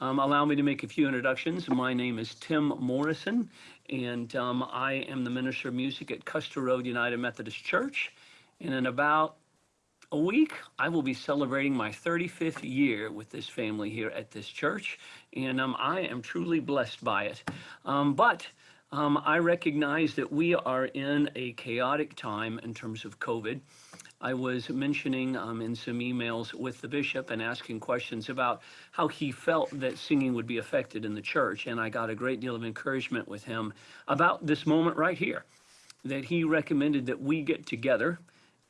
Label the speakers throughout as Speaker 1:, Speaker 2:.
Speaker 1: Um, allow me to make a few introductions. My name is Tim Morrison, and um, I am the minister of music at Custer Road United Methodist Church. And in about a week, I will be celebrating my 35th year with this family here at this church, and um, I am truly blessed by it. Um, but um, I recognize that we are in a chaotic time in terms of COVID. I was mentioning um, in some emails with the bishop and asking questions about how he felt that singing would be affected in the church. And I got a great deal of encouragement with him about this moment right here, that he recommended that we get together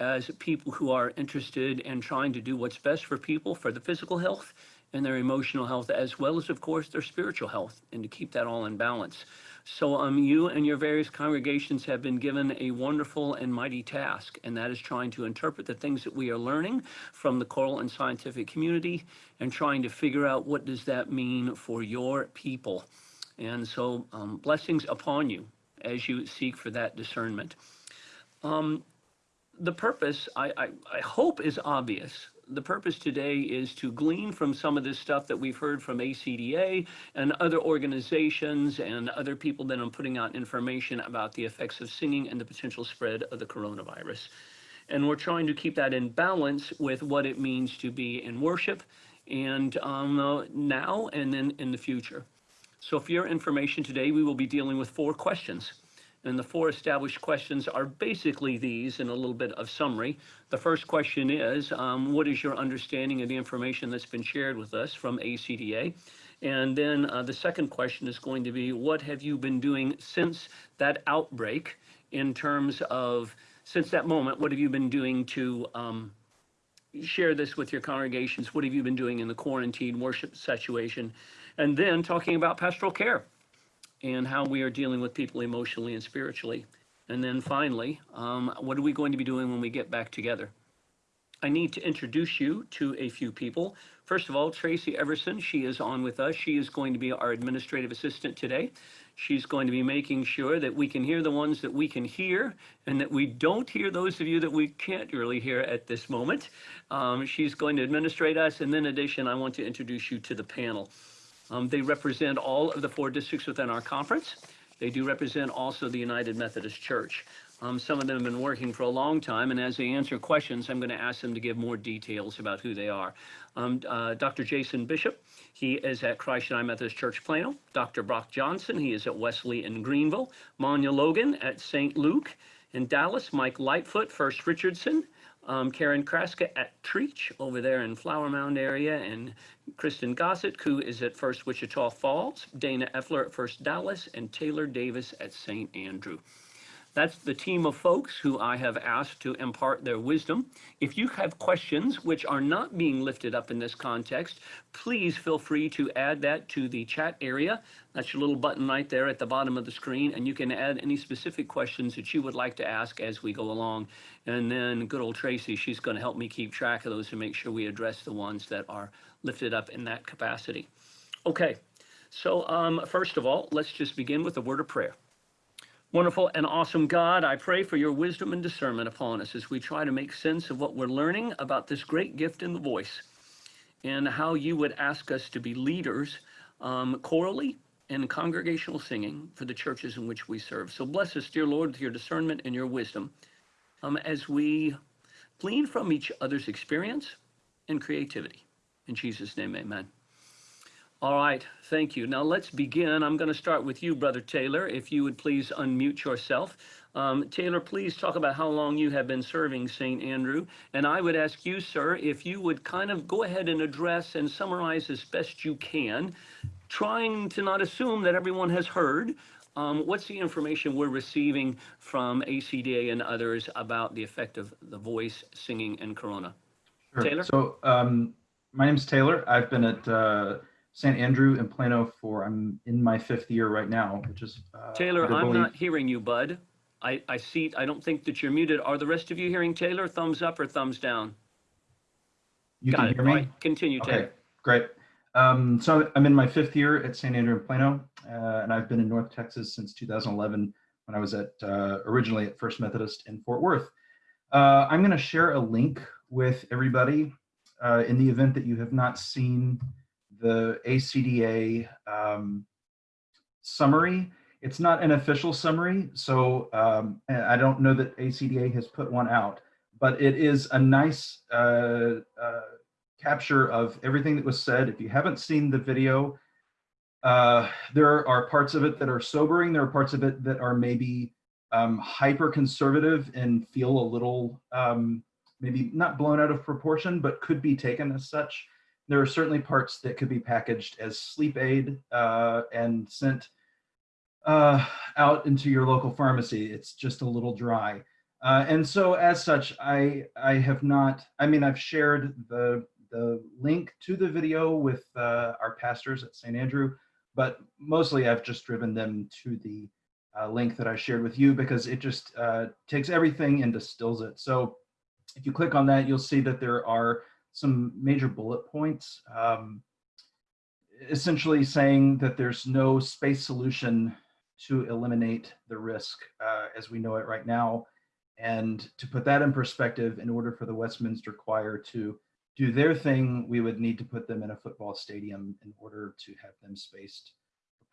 Speaker 1: as people who are interested in trying to do what's best for people for the physical health and their emotional health, as well as, of course, their spiritual health, and to keep that all in balance. So um, you and your various congregations have been given a wonderful and mighty task, and that is trying to interpret the things that we are learning from the choral and scientific community and trying to figure out what does that mean for your people. And so um, blessings upon you as you seek for that discernment. Um, the purpose, I, I, I hope, is obvious the purpose today is to glean from some of this stuff that we've heard from ACDA and other organizations and other people that are putting out information about the effects of singing and the potential spread of the coronavirus. And we're trying to keep that in balance with what it means to be in worship and um, uh, now and then in the future. So for your information today, we will be dealing with four questions. And the four established questions are basically these in a little bit of summary. The first question is, um, what is your understanding of the information that's been shared with us from ACDA? And then uh, the second question is going to be, what have you been doing since that outbreak in terms of, since that moment, what have you been doing to um, share this with your congregations? What have you been doing in the quarantine worship situation? And then talking about pastoral care and how we are dealing with people emotionally and spiritually. And then finally, um, what are we going to be doing when we get back together? I need to introduce you to a few people. First of all, Tracy Everson, she is on with us. She is going to be our administrative assistant today. She's going to be making sure that we can hear the ones that we can hear and that we don't hear those of you that we can't really hear at this moment. Um, she's going to administrate us. And then in addition, I want to introduce you to the panel. Um, they represent all of the four districts within our conference. They do represent also the United Methodist Church. Um, some of them have been working for a long time, and as they answer questions, I'm going to ask them to give more details about who they are. Um, uh, Dr. Jason Bishop, he is at Christ United Methodist Church Plano. Dr. Brock Johnson, he is at Wesley in Greenville. Manya Logan at St. Luke in Dallas. Mike Lightfoot, First Richardson. Um, Karen Kraska at Trietsch over there in Flower Mound area, and Kristen Gossett, who is at First Wichita Falls, Dana Effler at First Dallas, and Taylor Davis at St. Andrew. That's the team of folks who I have asked to impart their wisdom. If you have questions which are not being lifted up in this context, please feel free to add that to the chat area. That's your little button right there at the bottom of the screen, and you can add any specific questions that you would like to ask as we go along. And then good old Tracy, she's going to help me keep track of those and make sure we address the ones that are lifted up in that capacity. Okay, so um, first of all, let's just begin with a word of prayer. Wonderful and awesome God, I pray for your wisdom and discernment upon us as we try to make sense of what we're learning about this great gift in the voice and how you would ask us to be leaders um, chorally and congregational singing for the churches in which we serve. So bless us, dear Lord, with your discernment and your wisdom um, as we glean from each other's experience and creativity. In Jesus' name, amen. All right, thank you. Now let's begin. I'm going to start with you, Brother Taylor, if you would please unmute yourself. Um, Taylor, please talk about how long you have been serving St. Andrew. And I would ask you, sir, if you would kind of go ahead and address and summarize as best you can, trying to not assume that everyone has heard. Um, what's the information we're receiving from ACDA and others about the effect of the voice, singing, and corona?
Speaker 2: Sure.
Speaker 1: Taylor?
Speaker 2: So um, my name's Taylor. I've been at uh, St. Andrew in Plano for, I'm in my fifth year right now, which is. Uh,
Speaker 1: Taylor, I'm
Speaker 2: believe-
Speaker 1: not hearing you, bud. I, I see, I don't think that you're muted. Are the rest of you hearing Taylor? Thumbs up or thumbs down?
Speaker 2: You
Speaker 1: Got
Speaker 2: can
Speaker 1: it.
Speaker 2: hear me?
Speaker 1: right, Continue,
Speaker 2: Okay,
Speaker 1: Taylor.
Speaker 2: great. Um, so I'm in my fifth year at St. Andrew in Plano, uh, and I've been in North Texas since 2011 when I was at uh, originally at First Methodist in Fort Worth. Uh, I'm going to share a link with everybody uh, in the event that you have not seen the ACDA um, summary. It's not an official summary, so um, I don't know that ACDA has put one out, but it is a nice uh, uh, capture of everything that was said. If you haven't seen the video, uh, there are parts of it that are sobering. There are parts of it that are maybe um, hyper conservative and feel a little um, maybe not blown out of proportion, but could be taken as such. There are certainly parts that could be packaged as sleep aid uh, and sent uh, out into your local pharmacy. It's just a little dry. Uh, and so as such, I, I have not, I mean, I've shared the, the link to the video with uh, our pastors at St. Andrew, but mostly I've just driven them to the uh, link that I shared with you because it just uh, takes everything and distills it. So if you click on that, you'll see that there are some major bullet points, um, essentially saying that there's no space solution to eliminate the risk uh, as we know it right now. And to put that in perspective, in order for the Westminster Choir to do their thing, we would need to put them in a football stadium in order to have them spaced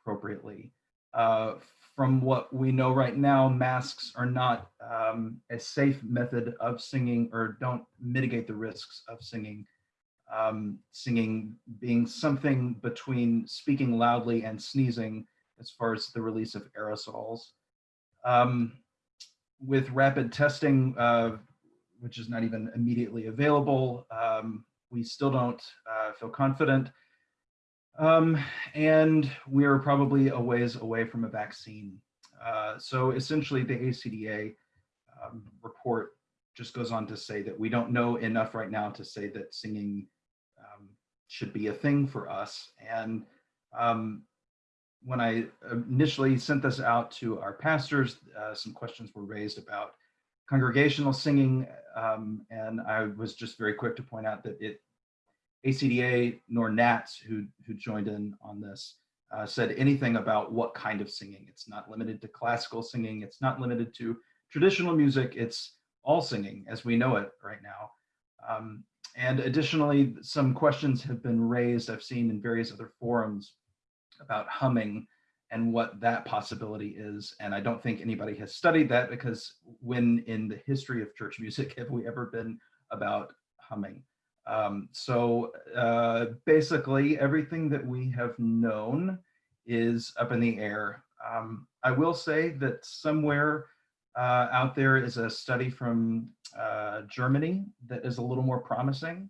Speaker 2: appropriately. Uh, from what we know right now, masks are not um, a safe method of singing or don't mitigate the risks of singing. Um, singing being something between speaking loudly and sneezing as far as the release of aerosols. Um, with rapid testing, uh, which is not even immediately available, um, we still don't uh, feel confident um, and we're probably a ways away from a vaccine. Uh, so essentially the ACDA um, report just goes on to say that we don't know enough right now to say that singing um, should be a thing for us. And um, when I initially sent this out to our pastors, uh, some questions were raised about congregational singing. Um, and I was just very quick to point out that it ACDA nor NATS, who, who joined in on this, uh, said anything about what kind of singing. It's not limited to classical singing. It's not limited to traditional music. It's all singing as we know it right now. Um, and additionally, some questions have been raised, I've seen in various other forums about humming and what that possibility is. And I don't think anybody has studied that because when in the history of church music have we ever been about humming? Um, so uh, basically everything that we have known is up in the air. Um, I will say that somewhere uh, out there is a study from uh, Germany that is a little more promising.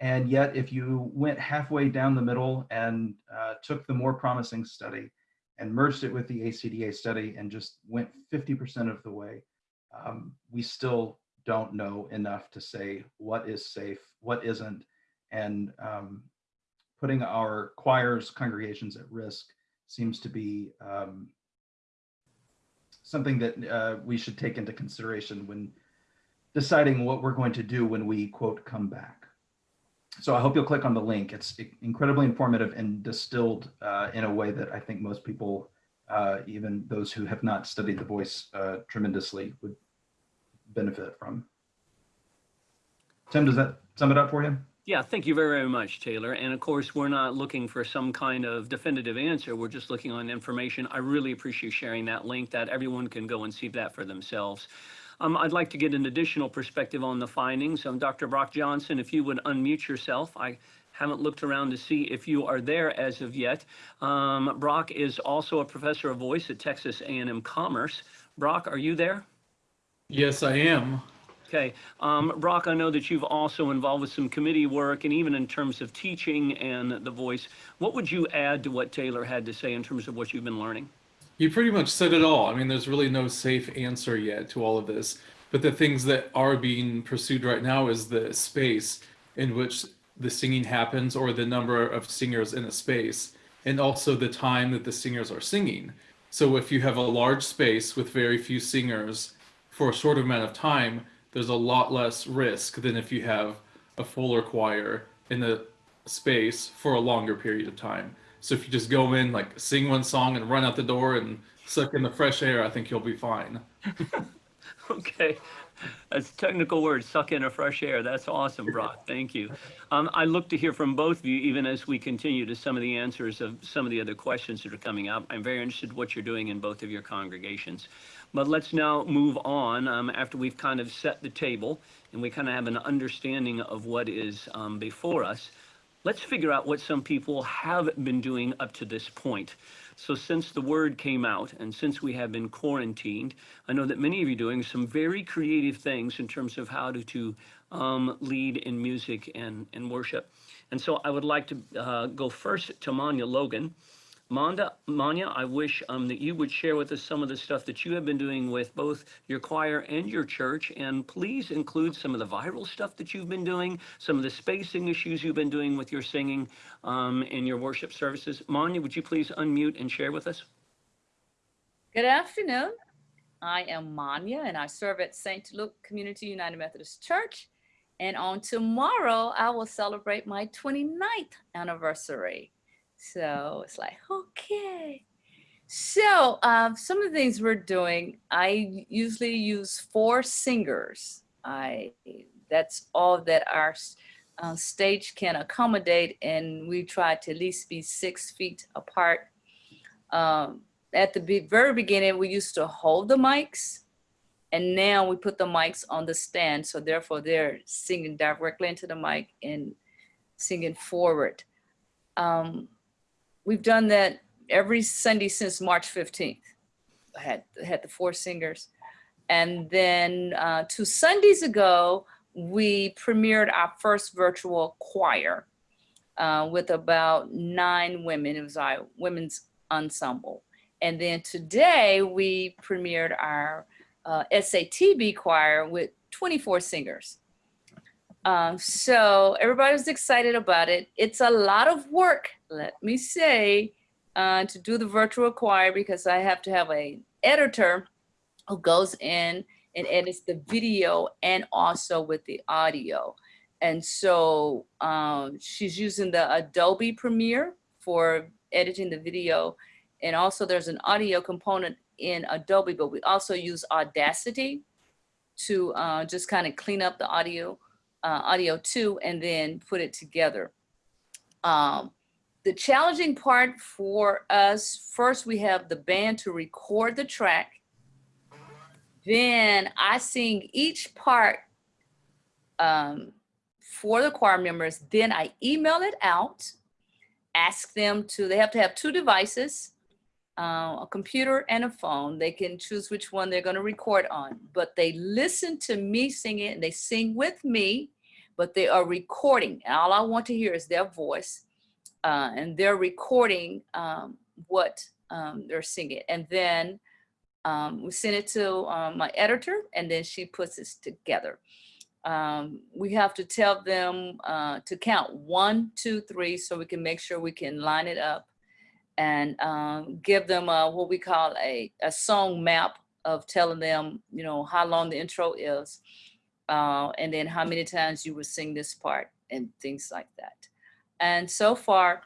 Speaker 2: And yet if you went halfway down the middle and uh, took the more promising study and merged it with the ACDA study and just went 50% of the way, um, we still don't know enough to say what is safe, what isn't, and um, putting our choirs, congregations at risk seems to be um, something that uh, we should take into consideration when deciding what we're going to do when we, quote, come back. So I hope you'll click on the link. It's incredibly informative and distilled uh, in a way that I think most people, uh, even those who have not studied the voice uh, tremendously, would benefit from. Tim, does that sum it up for you?
Speaker 1: Yeah, thank you very, very much, Taylor. And of course, we're not looking for some kind of definitive answer. We're just looking on information. I really appreciate sharing that link that everyone can go and see that for themselves. Um, I'd like to get an additional perspective on the findings. Um, Dr. Brock Johnson, if you would unmute yourself. I haven't looked around to see if you are there as of yet. Um, Brock is also a professor of voice at Texas A&M Commerce. Brock, are you there?
Speaker 3: Yes, I am.
Speaker 1: Okay, um, Brock, I know that you've also involved with some committee work and even in terms of teaching and the voice. What would you add to what Taylor had to say in terms of what you've been learning?
Speaker 3: You pretty much said it all. I mean, there's really no safe answer yet to all of this. But the things that are being pursued right now is the space in which the singing happens or the number of singers in a space, and also the time that the singers are singing. So if you have a large space with very few singers for a short amount of time, there's a lot less risk than if you have a fuller choir in the space for a longer period of time. So if you just go in, like sing one song and run out the door and suck in the fresh air, I think you'll be fine.
Speaker 1: Okay, That's a technical word, suck in a fresh air. That's awesome, Brock. Thank you. Um, I look to hear from both of you, even as we continue to some of the answers of some of the other questions that are coming up. I'm very interested in what you're doing in both of your congregations. But let's now move on um, after we've kind of set the table and we kind of have an understanding of what is um, before us. Let's figure out what some people have been doing up to this point. So since the word came out and since we have been quarantined, I know that many of you are doing some very creative things in terms of how to, to um, lead in music and, and worship. And so I would like to uh, go first to Manya Logan. Manda, Manya, I wish um, that you would share with us some of the stuff that you have been doing with both your choir and your church, and please include some of the viral stuff that you've been doing, some of the spacing issues you've been doing with your singing um, in your worship services. Manya, would you please unmute and share with us?
Speaker 4: Good afternoon. I am Manya and I serve at St. Luke Community United Methodist Church. And on tomorrow, I will celebrate my 29th anniversary. So it's like, okay. So um, some of the things we're doing, I usually use four singers. I That's all that our uh, stage can accommodate. And we try to at least be six feet apart. Um, at the very beginning, we used to hold the mics and now we put the mics on the stand. So therefore they're singing directly into the mic and singing forward. Um, we've done that every Sunday since March 15th. I had, had the four singers. And then uh, two Sundays ago, we premiered our first virtual choir uh, with about nine women. It was our women's ensemble. And then today we premiered our uh, SATB choir with 24 singers. Um, so everybody was excited about it. It's a lot of work, let me say, uh, to do the virtual choir because I have to have a editor who goes in and edits the video and also with the audio. And so um, she's using the Adobe Premiere for editing the video and also there's an audio component in Adobe, but we also use Audacity to uh, just kind of clean up the audio, uh, audio two and then put it together. Um, the challenging part for us, first we have the band to record the track. Then I sing each part um, for the choir members. Then I email it out, ask them to, they have to have two devices uh, a computer and a phone. They can choose which one they're going to record on, but they listen to me sing it and they sing with me, but they are recording. And all I want to hear is their voice uh, and they're recording um, what um, they're singing. And then um, we send it to um, my editor and then she puts this together. Um, we have to tell them uh, to count one, two, three, so we can make sure we can line it up and um, give them a, what we call a, a song map of telling them, you know, how long the intro is, uh, and then how many times you would sing this part and things like that. And so far,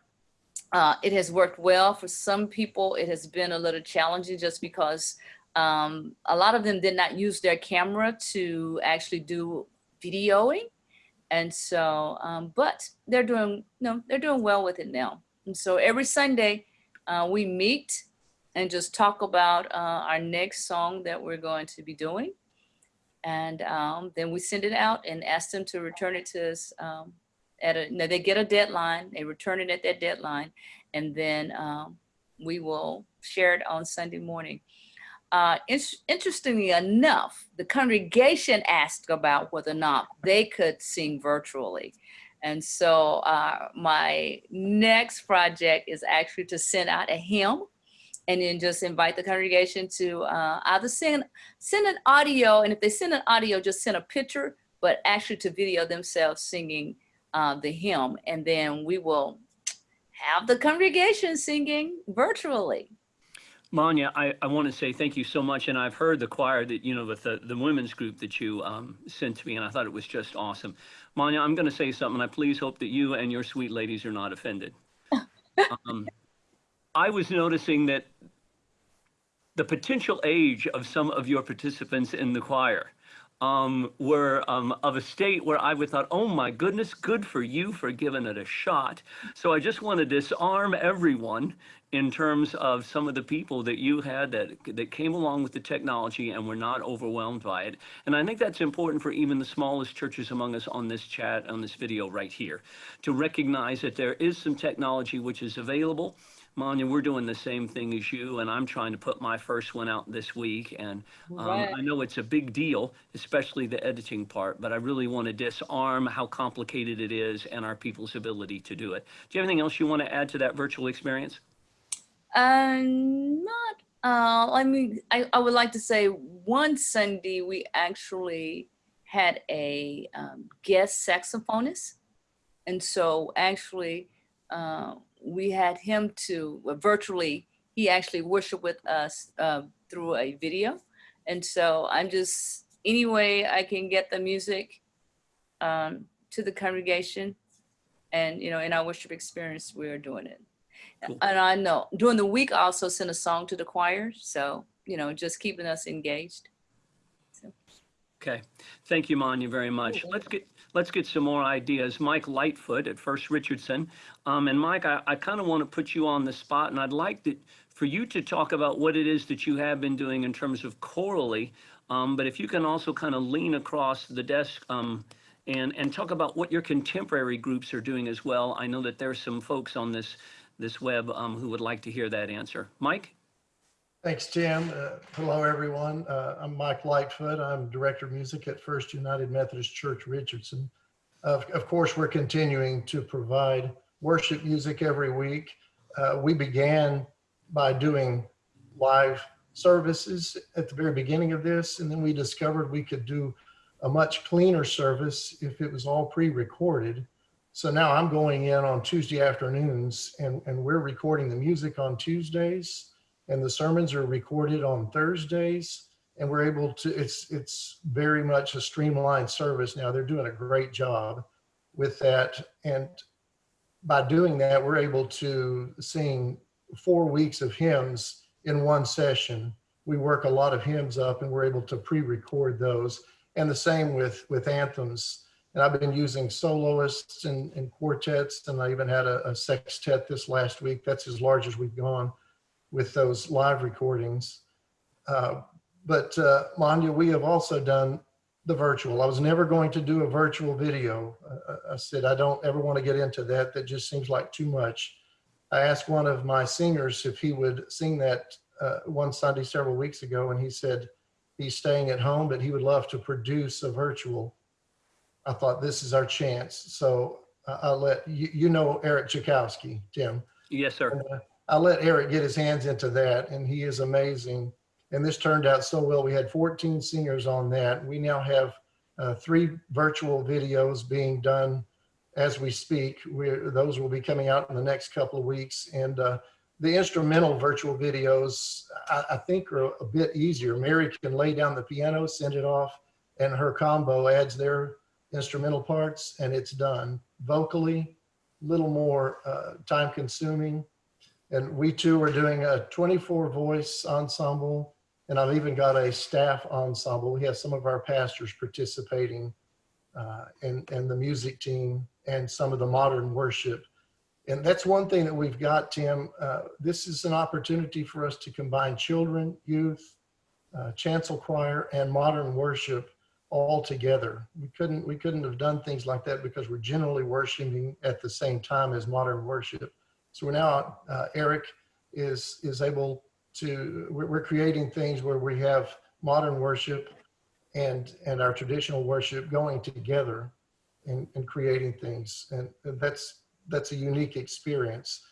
Speaker 4: uh, it has worked well. For some people, it has been a little challenging just because um, a lot of them did not use their camera to actually do videoing. And so, um, but they're doing, no, they're doing well with it now. And so every Sunday, uh, we meet and just talk about uh, our next song that we're going to be doing. And um, then we send it out and ask them to return it to us um, at a, they get a deadline, they return it at that deadline, and then um, we will share it on Sunday morning. Uh, in interestingly enough, the congregation asked about whether or not they could sing virtually. And so uh, my next project is actually to send out a hymn and then just invite the congregation to uh, either send, send an audio, and if they send an audio, just send a picture, but actually to video themselves singing uh, the hymn. And then we will have the congregation singing virtually.
Speaker 1: Manya, I, I want to say thank you so much. And I've heard the choir that, you know, with the, the women's group that you um, sent to me, and I thought it was just awesome. Manya, I'm going to say something. I please hope that you and your sweet ladies are not offended. um, I was noticing that the potential age of some of your participants in the choir um, were um, of a state where I would thought, oh my goodness, good for you for giving it a shot. So I just want to disarm everyone in terms of some of the people that you had that that came along with the technology and were not overwhelmed by it. And I think that's important for even the smallest churches among us on this chat, on this video right here, to recognize that there is some technology which is available. Manya, we're doing the same thing as you, and I'm trying to put my first one out this week. And um,
Speaker 4: Right.
Speaker 1: I know it's a big deal, especially the editing part, but I really want to disarm how complicated it is and our people's ability to do it. Do you have anything else you want to add to that virtual experience?
Speaker 4: Um, not, uh, I mean, I, I would like to say one Sunday we actually had a um, guest saxophonist. And so actually, uh, we had him to well, virtually, he actually worshiped with us uh, through a video. And so I'm just, any way I can get the music um, to the congregation and, you know, in our worship experience, we're doing it.
Speaker 1: Cool.
Speaker 4: And I know during the week, I also send a song to the choir. So, you know, just keeping us engaged.
Speaker 1: Okay, thank you, Manya, very much. Let's get, let's get some more ideas. Mike Lightfoot at First Richardson. Um, and Mike, I, I kind of want to put you on the spot and I'd like for you to talk about what it is that you have been doing in terms of chorally. Um, but if you can also kind of lean across the desk, um, and, and talk about what your contemporary groups are doing as well. I know that there's some folks on this, this web, um, who would like to hear that answer. Mike?
Speaker 5: Thanks, Tim. Uh, Hello, everyone. Uh, I'm Mike Lightfoot. I'm Director of Music at First United Methodist Church Richardson. Of of course, we're continuing to provide worship music every week. Uh, We began by doing live services at the very beginning of this, and then we discovered we could do a much cleaner service if it was all pre-recorded. So now I'm going in on Tuesday afternoons and, and we're recording the music on Tuesdays and the sermons are recorded on Thursdays and we're able to it's it's very much a streamlined service. Now they're doing a great job with that. And by doing that we're able to sing four weeks of hymns in one session. We work a lot of hymns up and we're able to pre-record those. And the same with with anthems. And i've been using soloists and, and quartets and i even had a, a sextet this last week. That's as large as we've gone with those live recordings. Uh, but uh, Manya, we have also done the virtual. I was never going to do a virtual video. Uh, I said, I don't ever want to get into that. That just seems like too much. I asked one of my singers if he would sing that uh, one Sunday several weeks ago, and he said he's staying at home, but he would love to produce a virtual. I thought this is our chance. So I- I'll let you, you know Eric Chakowski, Tim.
Speaker 1: Yes, sir.
Speaker 5: And, uh, I let Eric get his hands into that, and he is amazing. And this turned out so well. We had 14 singers on that. We now have uh, three virtual videos being done as we speak. We're, those will be coming out in the next couple of weeks. And uh, the instrumental virtual videos, I, I think, are a bit easier. Mary can lay down the piano, send it off, and her combo adds their instrumental parts, and it's done. Vocally, a little more uh, time consuming. And we too are doing a 24 voice ensemble. And I've even got a staff ensemble. We have some of our pastors participating uh, and, and the music team and some of the modern worship. And that's one thing that we've got, Tim. Uh, this is an opportunity for us to combine children, youth, uh, chancel choir, and modern worship all together. We couldn't we couldn't have done things like that because we're generally worshiping at the same time as modern worship. So we're now, uh, Eric is, is able to, we're, creating things where we have modern worship and, and our traditional worship going together and, and creating things. And that's, that's a unique experience.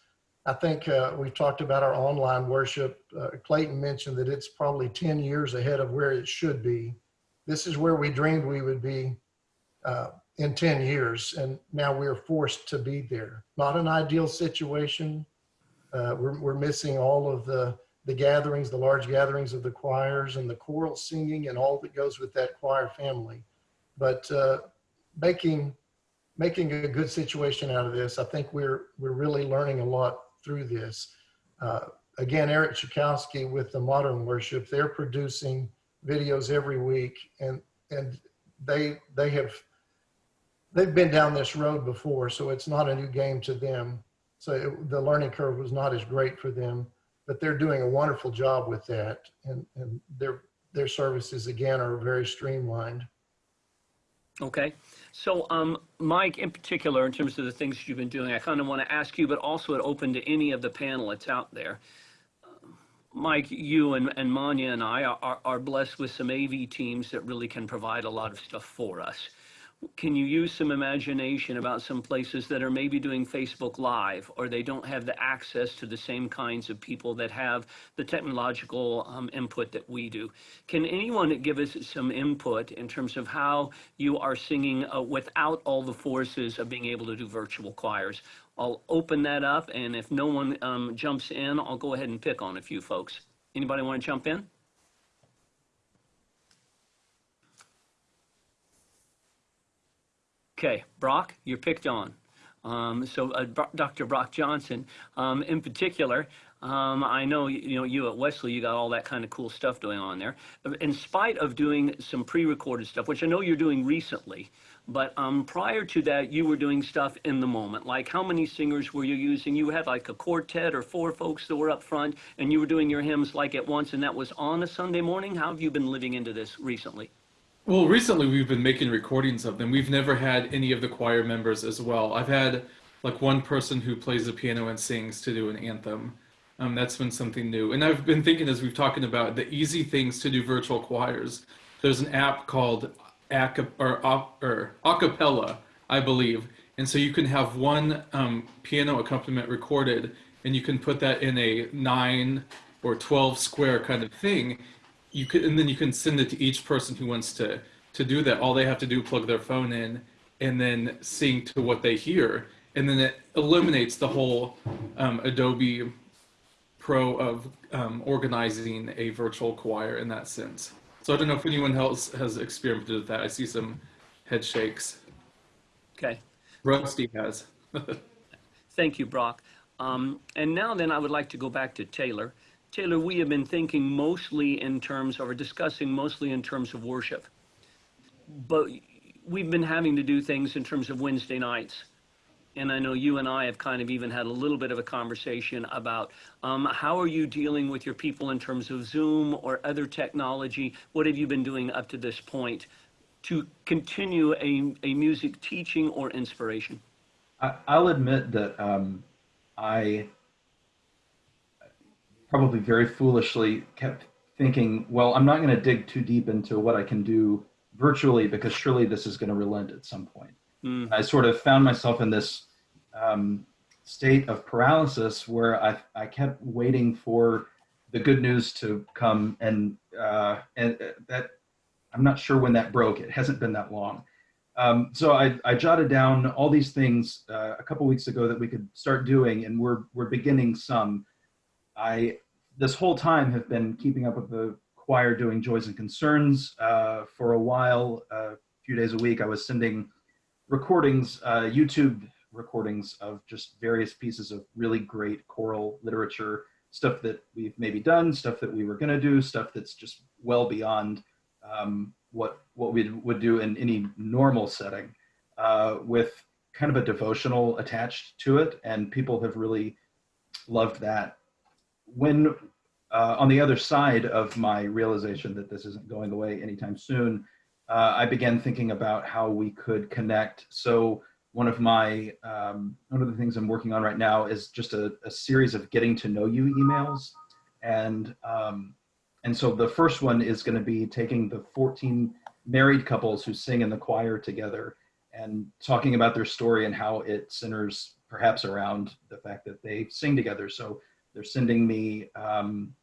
Speaker 5: I think uh, we talked about our online worship. Uh, Clayton mentioned that it's probably 10 years ahead of where it should be. This is where we dreamed we would be uh, in 10 years, and now we're forced to be there. Not an ideal situation. Uh, we're, we're missing all of the, the gatherings, the large gatherings of the choirs and the choral singing and all that goes with that choir family. But uh, making, making a good situation out of this, I think we're, we're really learning a lot through this. Uh, again, Eric Chakowski with the Modern Worship, they're producing videos every week and, and they they have they've been down this road before, so it's not a new game to them. So it, the learning curve was not as great for them, but they're doing a wonderful job with that, and and their their services again are very streamlined.
Speaker 1: Okay. So, um, Mike, in particular, in terms of the things you've been doing, I kind of want to ask you, but also it open to any of the panelists out there. Um, Mike, you and, and Manya and I are, are, are blessed with some AV teams that really can provide a lot of stuff for us. Can you use some imagination about some places that are maybe doing Facebook Live or they don't have the access to the same kinds of people that have the technological um, input that we do? Can anyone give us some input in terms of how you are singing uh, without all the forces of being able to do virtual choirs? I'll open that up, and if no one um, jumps in, I'll go ahead and pick on a few folks. Anybody want to jump in? Okay, Brock, you're picked on. Um, so, uh, Dr. Brock Johnson, um, in particular, um, I know you, know you at Wesley, you got all that kind of cool stuff going on there. In spite of doing some pre-recorded stuff, which I know you're doing recently, but um, prior to that, you were doing stuff in the moment. Like, how many singers were you using? You had like a quartet or four folks that were up front, and you were doing your hymns like at once, and that was on a Sunday morning. How have you been living into this recently?
Speaker 3: Well, recently we've been making recordings of them. We've never had any of the choir members as well. I've had like one person who plays the piano and sings to do an anthem. Um, that's been something new. And I've been thinking as we've talking about the easy things to do virtual choirs. There's an app called Aca- or, or Acapella, I believe. And so you can have one um, piano accompaniment recorded and you can put that in a nine or 12 square kind of thing you could and then you can send it to each person who wants to to do that all they have to do plug their phone in and then sync to what they hear and then it eliminates the whole um, adobe pro of um, organizing a virtual choir in that sense so i don't know if anyone else has experimented with that i see some head shakes
Speaker 1: Okay.
Speaker 3: rusty has
Speaker 1: Thank you, Brock. Um, and now then, I would like to go back to Taylor. Taylor, we have been thinking mostly in terms of, or discussing mostly in terms of worship. But we've been having to do things in terms of Wednesday nights. And I know you and I have kind of even had a little bit of a conversation about um, how are you dealing with your people in terms of Zoom or other technology? What have you been doing up to this point to continue a, a music teaching or inspiration?
Speaker 2: I, I'll admit that um, I probably very foolishly kept thinking, well, I'm not going to dig too deep into what I can do virtually because surely this is going to relent at some point.
Speaker 1: Mm,
Speaker 2: I sort of found myself in this um, state of paralysis where I, I kept waiting for the good news to come, and uh, and that I'm not sure when that broke. It hasn't been that long. Um, so I, I jotted down all these things uh, a couple weeks ago that we could start doing, and we're we're beginning some. I this whole time have been keeping up with the choir doing joys and concerns uh, for a while, a few days a week. I was sending recordings, uh, YouTube recordings of just various pieces of really great choral literature, stuff that we've maybe done, stuff that we were going to do, stuff that's just well beyond um, what what we would do in any normal setting, uh, with kind of a devotional attached to it, and people have really loved that. When uh, on the other side of my realization that this isn't going away anytime soon, uh, I began thinking about how we could connect. So one of my um, one of the things I'm working on right now is just a, a series of getting to know you emails, and um, and so the first one is going to be taking the 14 married couples who sing in the choir together and talking about their story and how it centers perhaps around the fact that they sing together. So they're sending me um,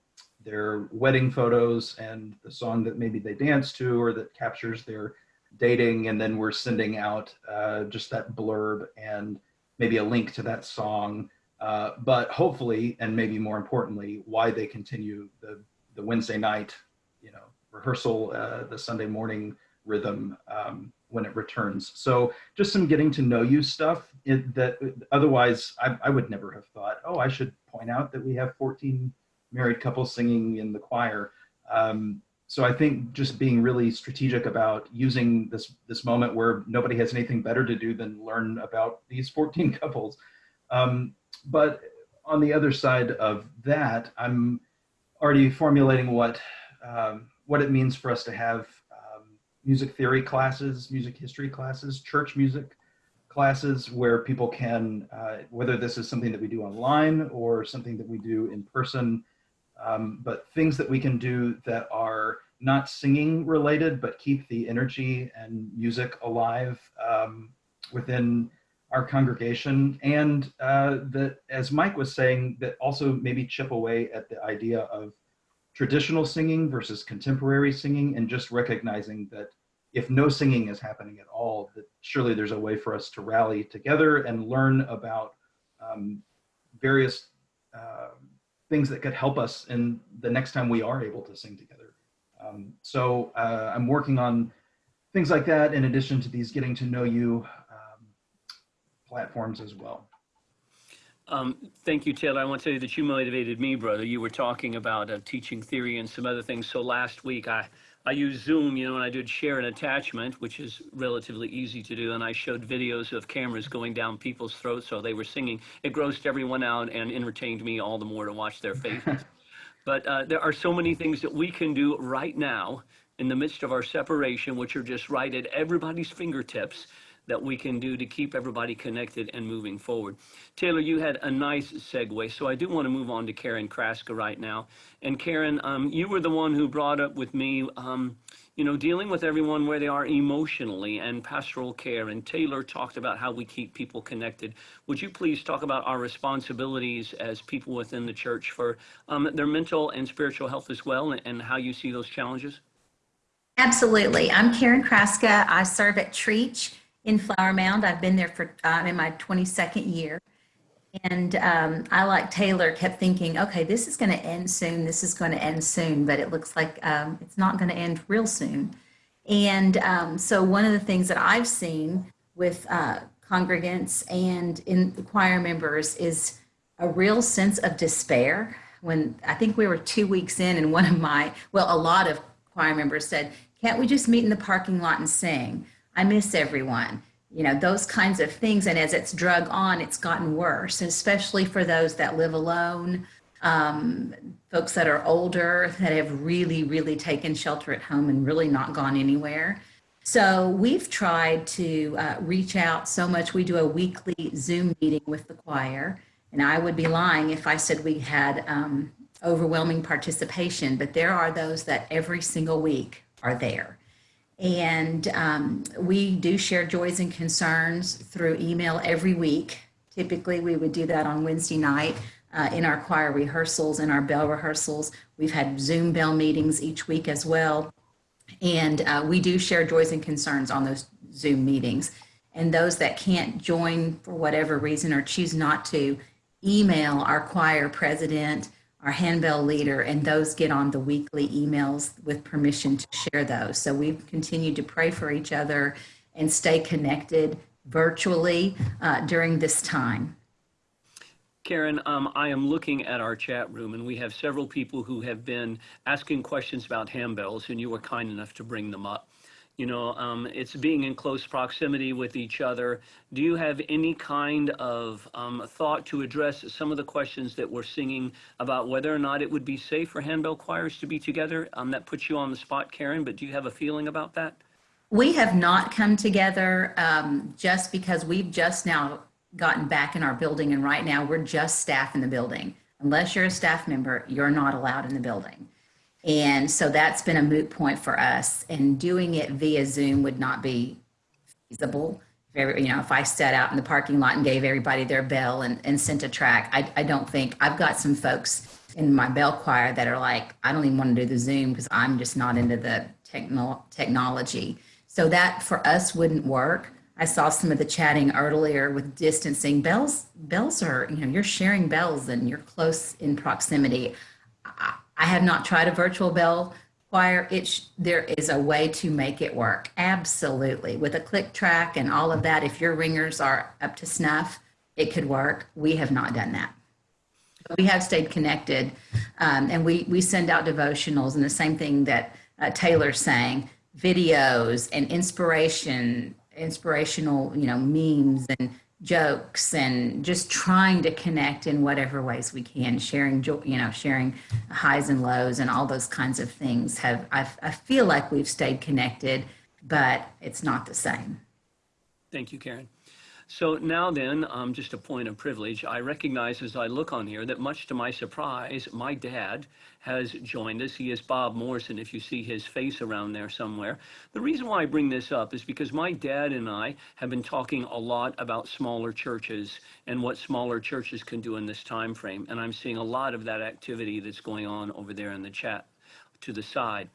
Speaker 2: their wedding photos and the song that maybe they dance to or that captures their dating. And then we're sending out uh, just that blurb and maybe a link to that song. Uh, but hopefully and maybe more importantly why they continue the the wednesday night you know rehearsal uh, the sunday morning rhythm. Um, when it returns so just some getting to know you stuff it, that otherwise I, I would never have thought oh i should point out that we have 14 married couples singing in the choir um, so I think just being really strategic about using this this moment where nobody has anything better to do than learn about these 14 couples. Um, but on the other side of that, I'm already formulating what um, what it means for us to have music theory classes, music history classes, church music classes where people can, uh, whether this is something that we do online or something that we do in person, um, but things that we can do that are not singing related, but keep the energy and music alive um, within our congregation. And uh, that, as Mike was saying, that also maybe chip away at the idea of traditional singing versus contemporary singing and just recognizing that if no singing is happening at all, that surely there's a way for us to rally together and learn about um, various uh, things that could help us in the next time we are able to sing together. Um, so uh, I'm working on things like that in addition to these getting to know you um, platforms as well.
Speaker 1: Um, thank you, Taylor. I want to tell you that you motivated me, brother. You were talking about uh, teaching theory and some other things. So last week I, I use Zoom, you know, and I did share an attachment, which is relatively easy to do. And I showed videos of cameras going down people's throats so they were singing. It grossed everyone out and entertained me all the more to watch their faces. but uh, there are so many things that we can do right now in the midst of our separation, which are just right at everybody's fingertips that we can do to keep everybody connected and moving forward. Taylor, you had a nice segue, so I do want to move on to Karen Kraska right now. And Karen, um, you were the one who brought up with me, um, you know, dealing with everyone where they are emotionally and pastoral care. And Taylor talked about how we keep people connected. Would you please talk about our responsibilities as people within the church for um, their mental and spiritual health as well, and, and how you see those challenges?
Speaker 6: Absolutely. I'm Karen Kraska. I serve at Trietsch in Flower Mound. I've been there for, I'm in my 22nd year. And um, I, like Taylor, kept thinking, okay, this is going to end soon. This is going to end soon. But it looks like um, it's not going to end real soon. And um, so, one of the things that I've seen with uh, congregants and in the choir members is a real sense of despair. When I think we were two weeks in, and one of my, well, a lot of choir members said, Can't we just meet in the parking lot and sing? I miss everyone. You know, those kinds of things. And as it's drug on, it's gotten worse, especially for those that live alone, um, folks that are older that have really, really taken shelter at home and really not gone anywhere. So we've tried to uh, reach out so much. We do a weekly Zoom meeting with the choir, and I would be lying if I said we had um, overwhelming participation, but there are those that every single week are there. And um, we do share joys and concerns through email every week. Typically, we would do that on Wednesday night uh, in our choir rehearsals and our bell rehearsals. We've had Zoom bell meetings each week as well. And uh, we do share joys and concerns on those Zoom meetings. And those that can't join for whatever reason or choose not to, email our choir president our handbell leader, and those get on the weekly emails with permission to share those. So we've continued to pray for each other and stay connected virtually uh, during this time.
Speaker 1: Karen, um, I am looking at our chat room, and we have several people who have been asking questions about handbells, and you were kind enough to bring them up. You know, um, it's being in close proximity with each other. Do you have any kind of um, thought to address some of the questions that we're singing about whether or not it would be safe for handbell choirs to be together? Um, that puts you on the spot, Karen, but do you have a feeling about that?
Speaker 6: We have not come together um, just because we've just now gotten back in our building, and right now we're just staff in the building. Unless you're a staff member, you're not allowed in the building. And so that's been a moot point for us. And doing it via Zoom would not be feasible. If, you know, if I sat out in the parking lot and gave everybody their bell and, and sent a track, I, I don't think I've got some folks in my bell choir that are like, I don't even want to do the Zoom because I'm just not into the techno- technology. So that for us wouldn't work. I saw some of the chatting earlier with distancing. Bells, bells are, you know, you're sharing bells and you're close in proximity. I, have not tried a virtual bell choir. It there is a way to make it work. Absolutely. With a click track and all of that, if your ringers are up to snuff, it could work. We have not done that. But we have stayed connected um, and we, we send out devotionals and the same thing that uh, Taylor's saying, videos and inspiration, inspirational, you know, memes and jokes and just trying to connect in whatever ways we can, sharing, joy, you know, sharing highs and lows and all those kinds of things have, I, I feel like we've stayed connected, but it's not the same.
Speaker 1: Thank you, Karen. So now then, um, just a point of privilege, I recognize as I look on here that much to my surprise, my dad has joined us. He is Bob Morrison, if you see his face around there somewhere. The reason why I bring this up is because my dad and I have been talking a lot about smaller churches and what smaller churches can do in this time frame. And I'm seeing a lot of that activity that's going on over there in the chat to the side.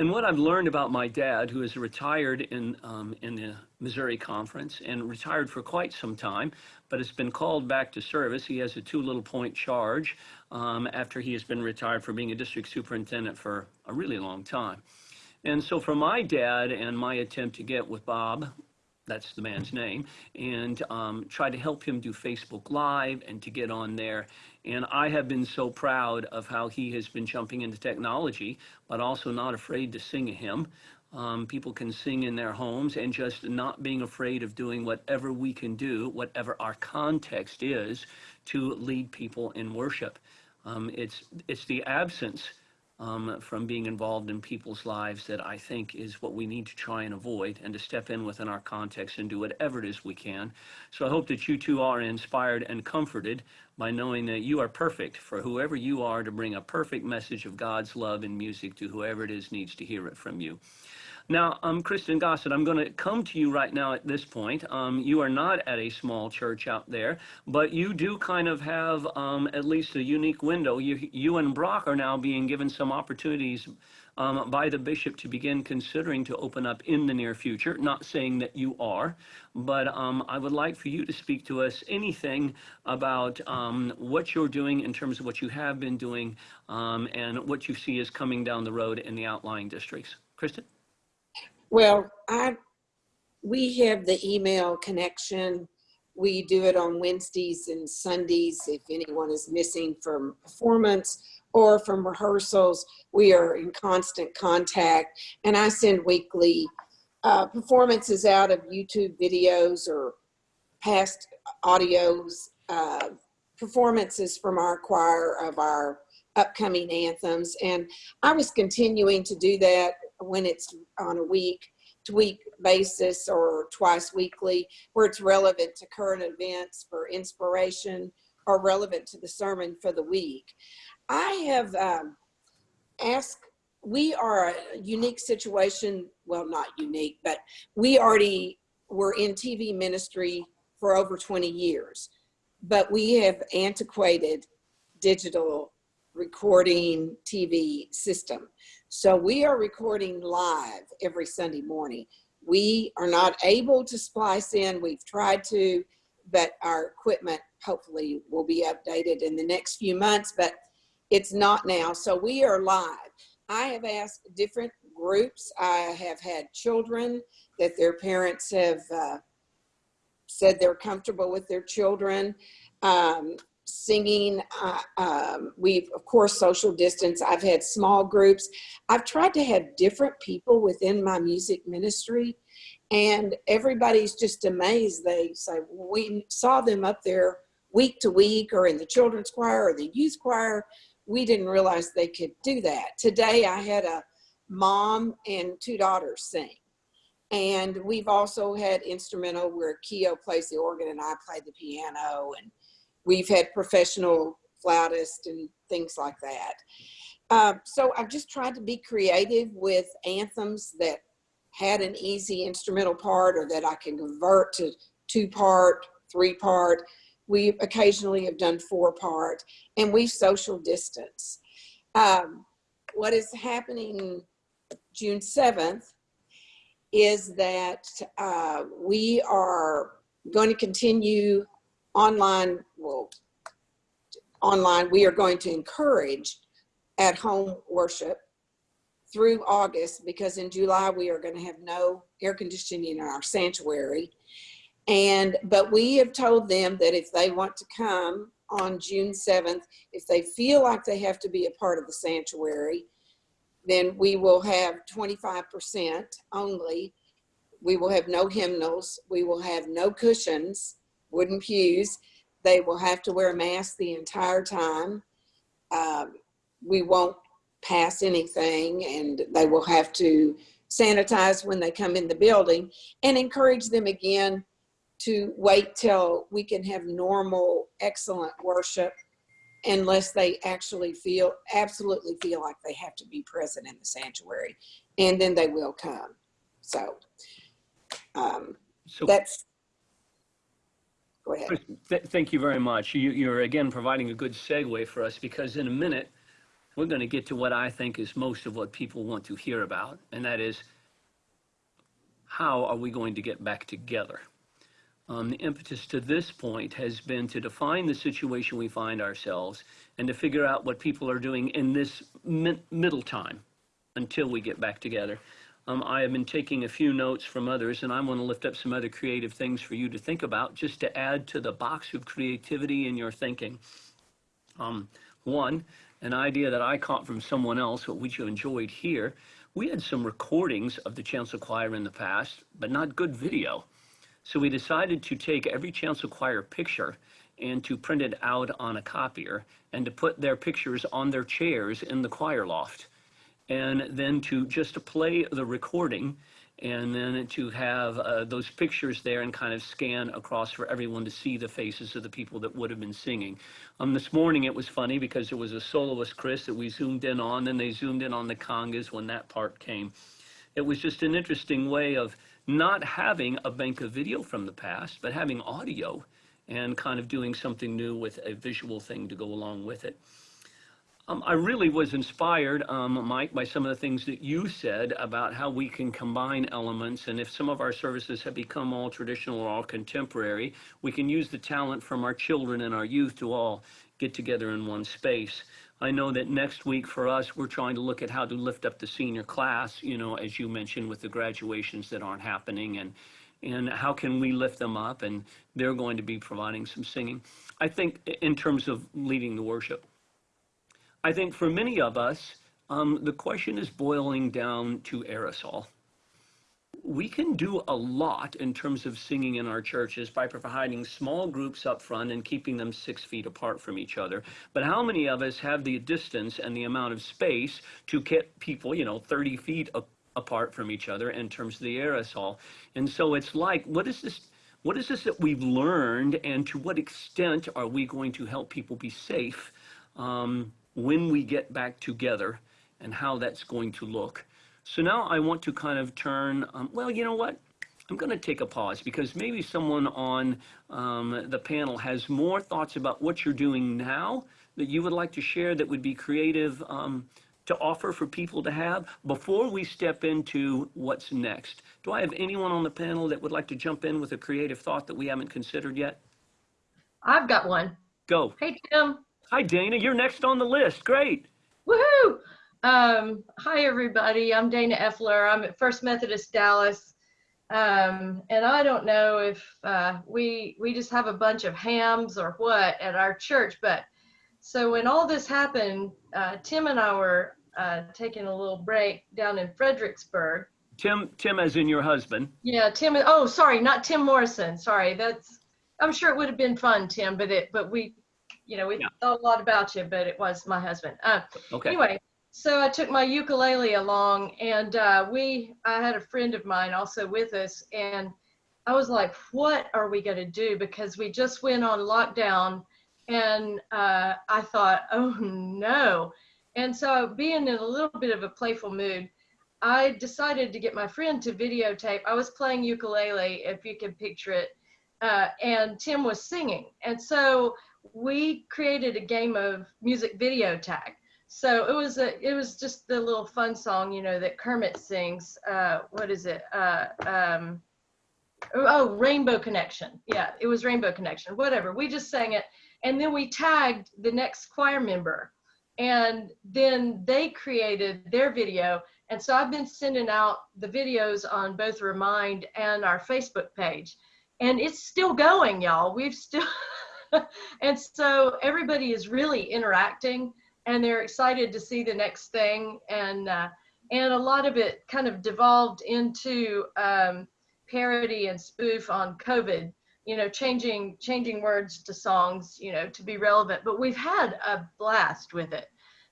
Speaker 1: And what I've learned about my dad, who is retired in um, in the Missouri Conference and retired for quite some time, but has been called back to service. He has a two little point charge um, after he has been retired for being a district superintendent for a really long time. And so for my dad and my attempt to get with Bob, that's the man's name, and um, try to help him do Facebook Live and to get on there. And I have been so proud of how he has been jumping into technology, but also not afraid to sing a hymn. Um, people can sing in their homes and just not being afraid of doing whatever we can do, whatever our context is, to lead people in worship. Um, it's it's the absence um, from being involved in people's lives that I think is what we need to try and avoid and to step in within our context and do whatever it is we can. So I hope that you two are inspired and comforted by knowing that you are perfect for whoever you are to bring a perfect message of God's love and music to whoever it is needs to hear it from you. Now, um, Kristen Gossett, I'm going to come to you right now at this point. Um, you are not at a small church out there, but you do kind of have um, at least a unique window. You, you and Brock are now being given some opportunities um, by the bishop to begin considering to open up in the near future. Not saying that you are, but um, I would like for you to speak to us anything about um, what you're doing in terms of what you have been doing um, and what you see is coming down the road in the outlying districts. Kristen?
Speaker 7: Well, I, we have the email connection. We do it on Wednesdays and Sundays if anyone is missing from performance or from rehearsals. We are in constant contact and I send weekly uh, performances out of YouTube videos or past audios, uh, performances from our choir of our upcoming anthems. And I was continuing to do that when it's on a week to week basis or twice weekly, where it's relevant to current events for inspiration or relevant to the sermon for the week. I have um, asked, we are a unique situation, well, not unique, but we already were in TV ministry for over 20 years, but we have antiquated digital recording TV system. So we are recording live every Sunday morning. We are not able to splice in. We've tried to, but our equipment hopefully will be updated in the next few months, but it's not now. So we are live. I have asked different groups. I have had children that their parents have uh, said they're comfortable with their children. Um, singing. Uh, um, we've, of course, social distance. I've had small groups. I've tried to have different people within my music ministry and everybody's just amazed. They say, we saw them up there week to week or in the children's choir or the youth choir. We didn't realize they could do that. Today I had a mom and two daughters sing. And we've also had instrumental where Keo plays the organ and I play the piano and We've had professional flautists and things like that. Um, so I've just tried to be creative with anthems that had an easy instrumental part or that I can convert to two part, three part. We occasionally have done four part and we social distance. Um, what is happening June 7th is that uh, we are going to continue online, well, online, we are going to encourage at home worship through August because in July we are going to have no air conditioning in our sanctuary. And, but we have told them that if they want to come on June 7th, if they feel like they have to be a part of the sanctuary, then we will have 25% only. We will have no hymnals. We will have no cushions, wooden pews. They will have to wear a mask the entire time. Um, we won't pass anything and they will have to sanitize when they come in the building and encourage them again to wait till we can have normal, excellent worship unless they actually feel, absolutely feel like they have to be present in the sanctuary. And then they will come. So um,
Speaker 1: So
Speaker 7: that's, go ahead.
Speaker 1: Th- thank you very much. You, you're again providing a good segue for us because in a minute, we're going to get to what I think is most of what people want to hear about, and that is how are we going to get back together? Um, the impetus to this point has been to define the situation we find ourselves and to figure out what people are doing in this mi- middle time until we get back together. Um, I have been taking a few notes from others, and I want to lift up some other creative things for you to think about just to add to the box of creativity in your thinking. Um, one, an idea that I caught from someone else, but which you enjoyed here. We had some recordings of the chancel choir in the past, but not good video. So we decided to take every chancel choir picture and to print it out on a copier and to put their pictures on their chairs in the choir loft. And then to just play the recording and then to have uh, those pictures there and kind of scan across for everyone to see the faces of the people that would have been singing. Um, this morning it was funny because there was a soloist, Chris, that we zoomed in on, then they zoomed in on the congas when that part came. It was just an interesting way of not having a bank of video from the past, but having audio and kind of doing something new with a visual thing to go along with it. Um, I really was inspired, um, Mike, by some of the things that you said about how we can combine elements. And if some of our services have become all traditional or all contemporary, we can use the talent from our children and our youth to all get together in one space. I know that next week for us, we're trying to look at how to lift up the senior class, you know, as you mentioned, with the graduations that aren't happening and and how can we lift them up? And they're going to be providing some singing. I think in terms of leading the worship. I think for many of us, um, the question is boiling down to aerosol. We can do a lot in terms of singing in our churches by providing small groups up front and keeping them six feet apart from each other. But how many of us have the distance and the amount of space to get people, you know, 30 feet apart from each other in terms of the aerosol? And so it's like, what is this? What is this that we've learned, and to what extent are we going to help people be safe um, when we get back together and how that's going to look. So now I want to kind of turn, um, well, you know what? I'm going to take a pause because maybe someone on um, the panel has more thoughts about what you're doing now that you would like to share that would be creative um, to offer for people to have before we step into what's next. Do I have anyone on the panel that would like to jump in with a creative thought that we haven't considered yet?
Speaker 8: I've got one.
Speaker 1: Go.
Speaker 8: Hey, Tim.
Speaker 1: Hi, Dana. You're next on the list. Great.
Speaker 8: Woohoo! Um, hi, everybody. I'm Dana Effler. I'm at First Methodist Dallas. Um, and I don't know if uh, we we just have a bunch of hams or what at our church, but so when all this happened, uh, Tim and I were uh, taking a little break down in Fredericksburg.
Speaker 1: Tim, Tim, as in your husband.
Speaker 8: Yeah, Tim. Oh, sorry, not Tim Morrison. Sorry, that's. I'm sure it would have been fun, Tim, but it, but we, you know, we
Speaker 1: Yeah.
Speaker 8: thought a lot about you, but it was my husband. Uh,
Speaker 1: Okay.
Speaker 8: Anyway, so I took my ukulele along, and uh, we, I had a friend of mine also with us, and I was like, "What are we gonna do?" Because we just went on lockdown, and uh, I thought, "Oh no!" And so, being in a little bit of a playful mood, I decided to get my friend to videotape. I was playing ukulele, if you can picture it, uh, and Tim was singing, and so we created a game of music video tag. So it was a, it was just the little fun song, you know, that Kermit sings. Uh, what is it? Uh, um, oh, Rainbow Connection. Yeah, it was Rainbow Connection. Whatever. We just sang it, and then we tagged the next choir member, and then they created their video. And so I've been sending out the videos on both Remind and our Facebook page, and it's still going, y'all. We've still, and so everybody is really interacting and they're excited to see the next thing. And uh, and a lot of it kind of devolved into um, parody and spoof on COVID. You know, changing changing words to songs, you know, to be relevant. But we've had a blast with it,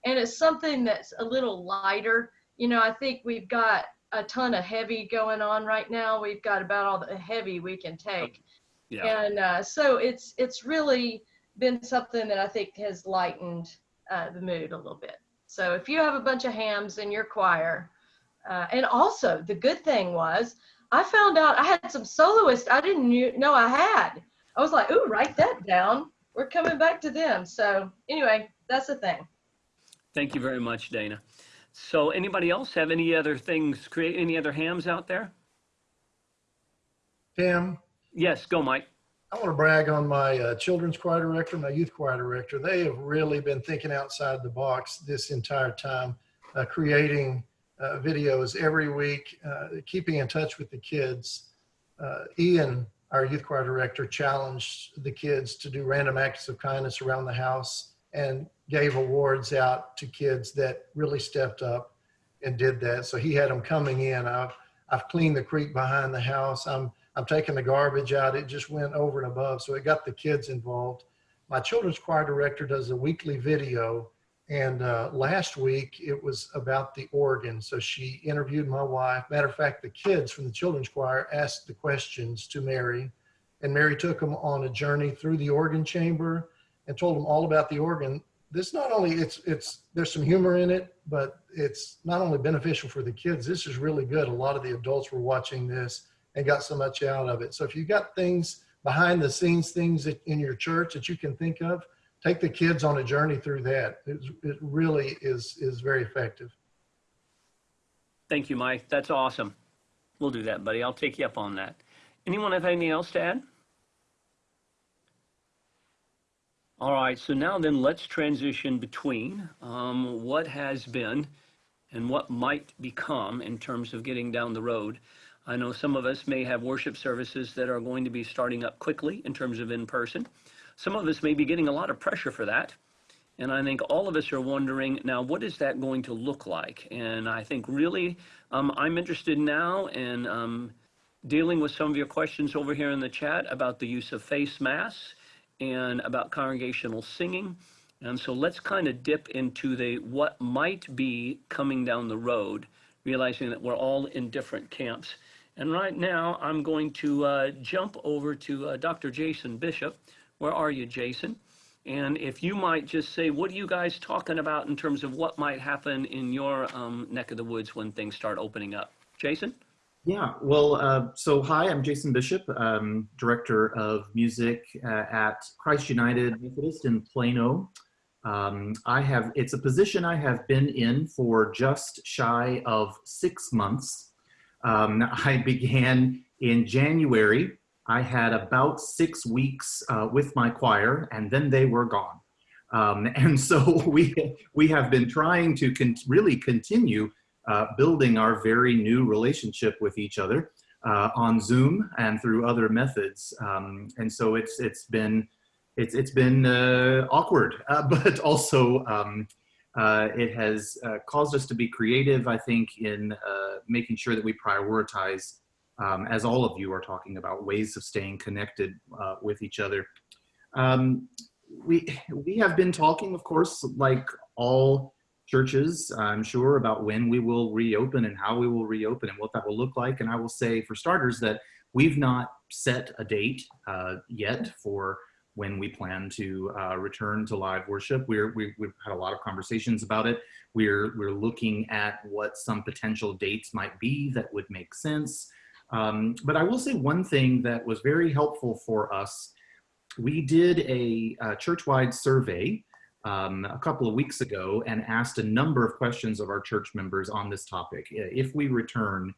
Speaker 8: and it's something that's a little lighter. You know, I think we've got a ton of heavy going on right now. We've got about all the heavy we can take.
Speaker 1: Yeah.
Speaker 8: And uh, so it's it's really been something that I think has lightened uh, the mood a little bit. So if you have a bunch of hams in your choir, uh, and also the good thing was I found out I had some soloists I didn't know I had. I was like, ooh, write that down. We're coming back to them. So anyway, that's the thing.
Speaker 1: Thank you very much, Dana. So anybody else have any other things, create any other hams out there?
Speaker 5: Tim,
Speaker 1: Yes, go, Mike.
Speaker 5: I want to brag on my uh, children's choir director, my youth choir director. They have really been thinking outside the box this entire time, uh, creating uh, videos every week, uh, keeping in touch with the kids. Uh, Ian, our youth choir director, challenged the kids to do random acts of kindness around the house and gave awards out to kids that really stepped up and did that. So he had them coming in. I've, I've cleaned the creek behind the house. I'm I'm taking the garbage out. It just went over and above. So it got the kids involved. My children's choir director does a weekly video. And uh, last week it was about the organ. So she interviewed my wife. Matter of fact, the kids from the children's choir asked the questions to Mary. And Mary took them on a journey through the organ chamber and told them all about the organ. This not only it's it's there's some humor in it, but it's not only beneficial for the kids. This is really good. A lot of the adults were watching this and got so much out of it. So if you've got things behind the scenes, things in your church that you can think of, take the kids on a journey through that. It, it really is is very effective.
Speaker 1: Thank you, Mike. That's awesome. We'll do that, buddy. I'll take you up on that. Anyone have anything else to add? All right, so now then let's transition between um, what has been and what might become in terms of getting down the road. I know some of us may have worship services that are going to be starting up quickly in terms of in person. Some of us may be getting a lot of pressure for that. And I think all of us are wondering now, what is that going to look like? And I think really, um, I'm interested now in um, dealing with some of your questions over here in the chat about the use of face masks and about congregational singing. And so let's kind of dip into the what might be coming down the road, realizing that we're all in different camps. And right now, I'm going to uh, jump over to uh, Dr. Jason Bishop. Where are you, Jason? And if you might just say, what are you guys talking about in terms of what might happen in your um, neck of the woods when things start opening up? Jason?
Speaker 9: Yeah, well, uh, so hi, I'm Jason Bishop, um, Director of Music uh, at Christ United Methodist in Plano. Um, I have, it's a position I have been in for just shy of six months. Um, I began in January. I had about six weeks uh, with my choir and then they were gone. Um, and so we, we have been trying to con really continue uh, building our very new relationship with each other uh, on Zoom and through other methods. Um, and so it's, it's been, it's, it's been uh, awkward, uh, but also um, uh, it has uh, caused us to be creative, I think, in making sure that we prioritize, um, as all of you are talking about, ways of staying connected with each other. Um, we, we have been talking, of course, like all churches, I'm sure, about when we will reopen and how we will reopen and what that will look like. And I will say, for starters, that we've not set a date uh, yet for when we plan to uh, return to live worship. We're, we, have had a lot of conversations about it. We're, we're looking at what some potential dates might be that would make sense. Um, but I will say one thing that was very helpful for us. We did a, a church-wide survey um, a couple of weeks ago and asked a number of questions of our church members on this topic. If we return,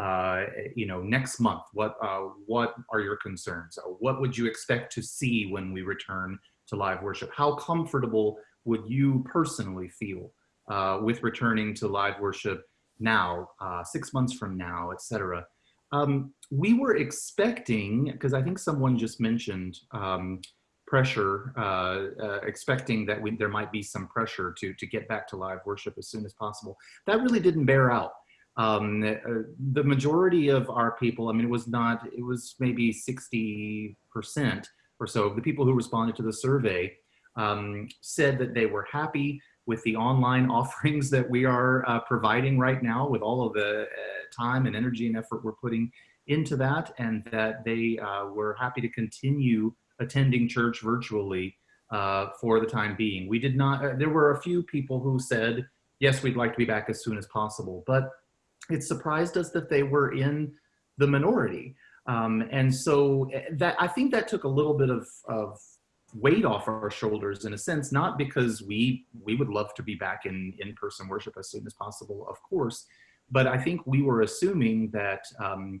Speaker 9: uh, you know, next month, what uh, what are your concerns? What would you expect to see when we return to live worship? How comfortable would you personally feel uh, with returning to live worship now, uh, six months from now, etc. Um, we were expecting, because I think someone just mentioned um, pressure, uh, uh, expecting that we, there might be some pressure to to get back to live worship as soon as possible. That really didn't bear out. Um, uh, the majority of our people, I mean, it was not, it was maybe 60% or so of the people who responded to the survey um, said that they were happy with the online offerings that we are uh, providing right now with all of the uh, time and energy and effort we're putting into that and that they uh, were happy to continue attending church virtually uh, for the time being. We did not, uh, there were a few people who said, yes, we'd like to be back as soon as possible, but it surprised us that they were in the minority. Um, and so uh, that I think that took a little bit of, of weight off our shoulders in a sense, not because we we would love to be back in in-person worship as soon as possible, of course, but I think we were assuming that um,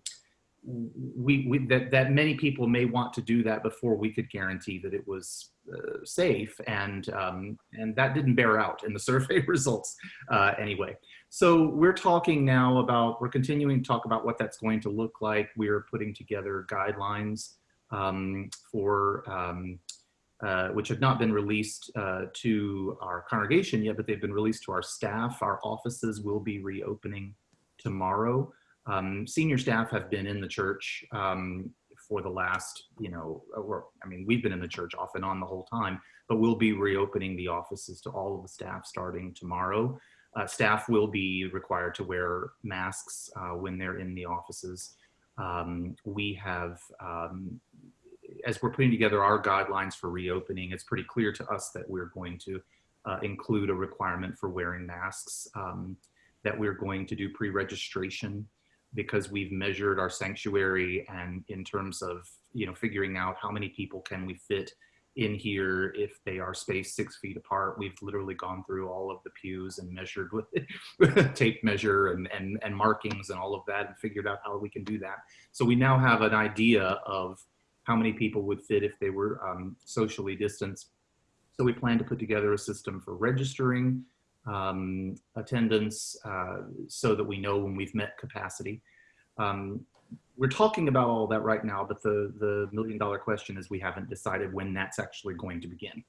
Speaker 9: we, we that that many people may want to do that before we could guarantee that it was uh, safe, and um, and that didn't bear out in the survey results uh, anyway. So we're talking now about we're continuing to talk about what that's going to look like. We're putting together guidelines um, for um, uh, which have not been released uh, to our congregation yet, but they've been released to our staff. Our offices will be reopening tomorrow. Um, senior staff have been in the church um, for the last, you know, or, I mean, we've been in the church off and on the whole time, but we'll be reopening the offices to all of the staff starting tomorrow. Uh, staff will be required to wear masks uh, when they're in the offices. Um, we have um, as we're putting together our guidelines for reopening, it's pretty clear to us that we're going to uh, include a requirement for wearing masks, um, that we're going to do pre-registration because we've measured our sanctuary and in terms of, you know, figuring out how many people can we fit in here if they are spaced six feet apart. We've literally gone through all of the pews and measured with tape measure and, and, and markings and all of that and figured out how we can do that. So we now have an idea of how many people would fit if they were um, socially distanced. So we plan to put together a system for registering um, attendance uh, so that we know when we've met capacity. Um, we're talking about all that right now, but the, the million dollar question is we haven't decided when that's actually going to begin.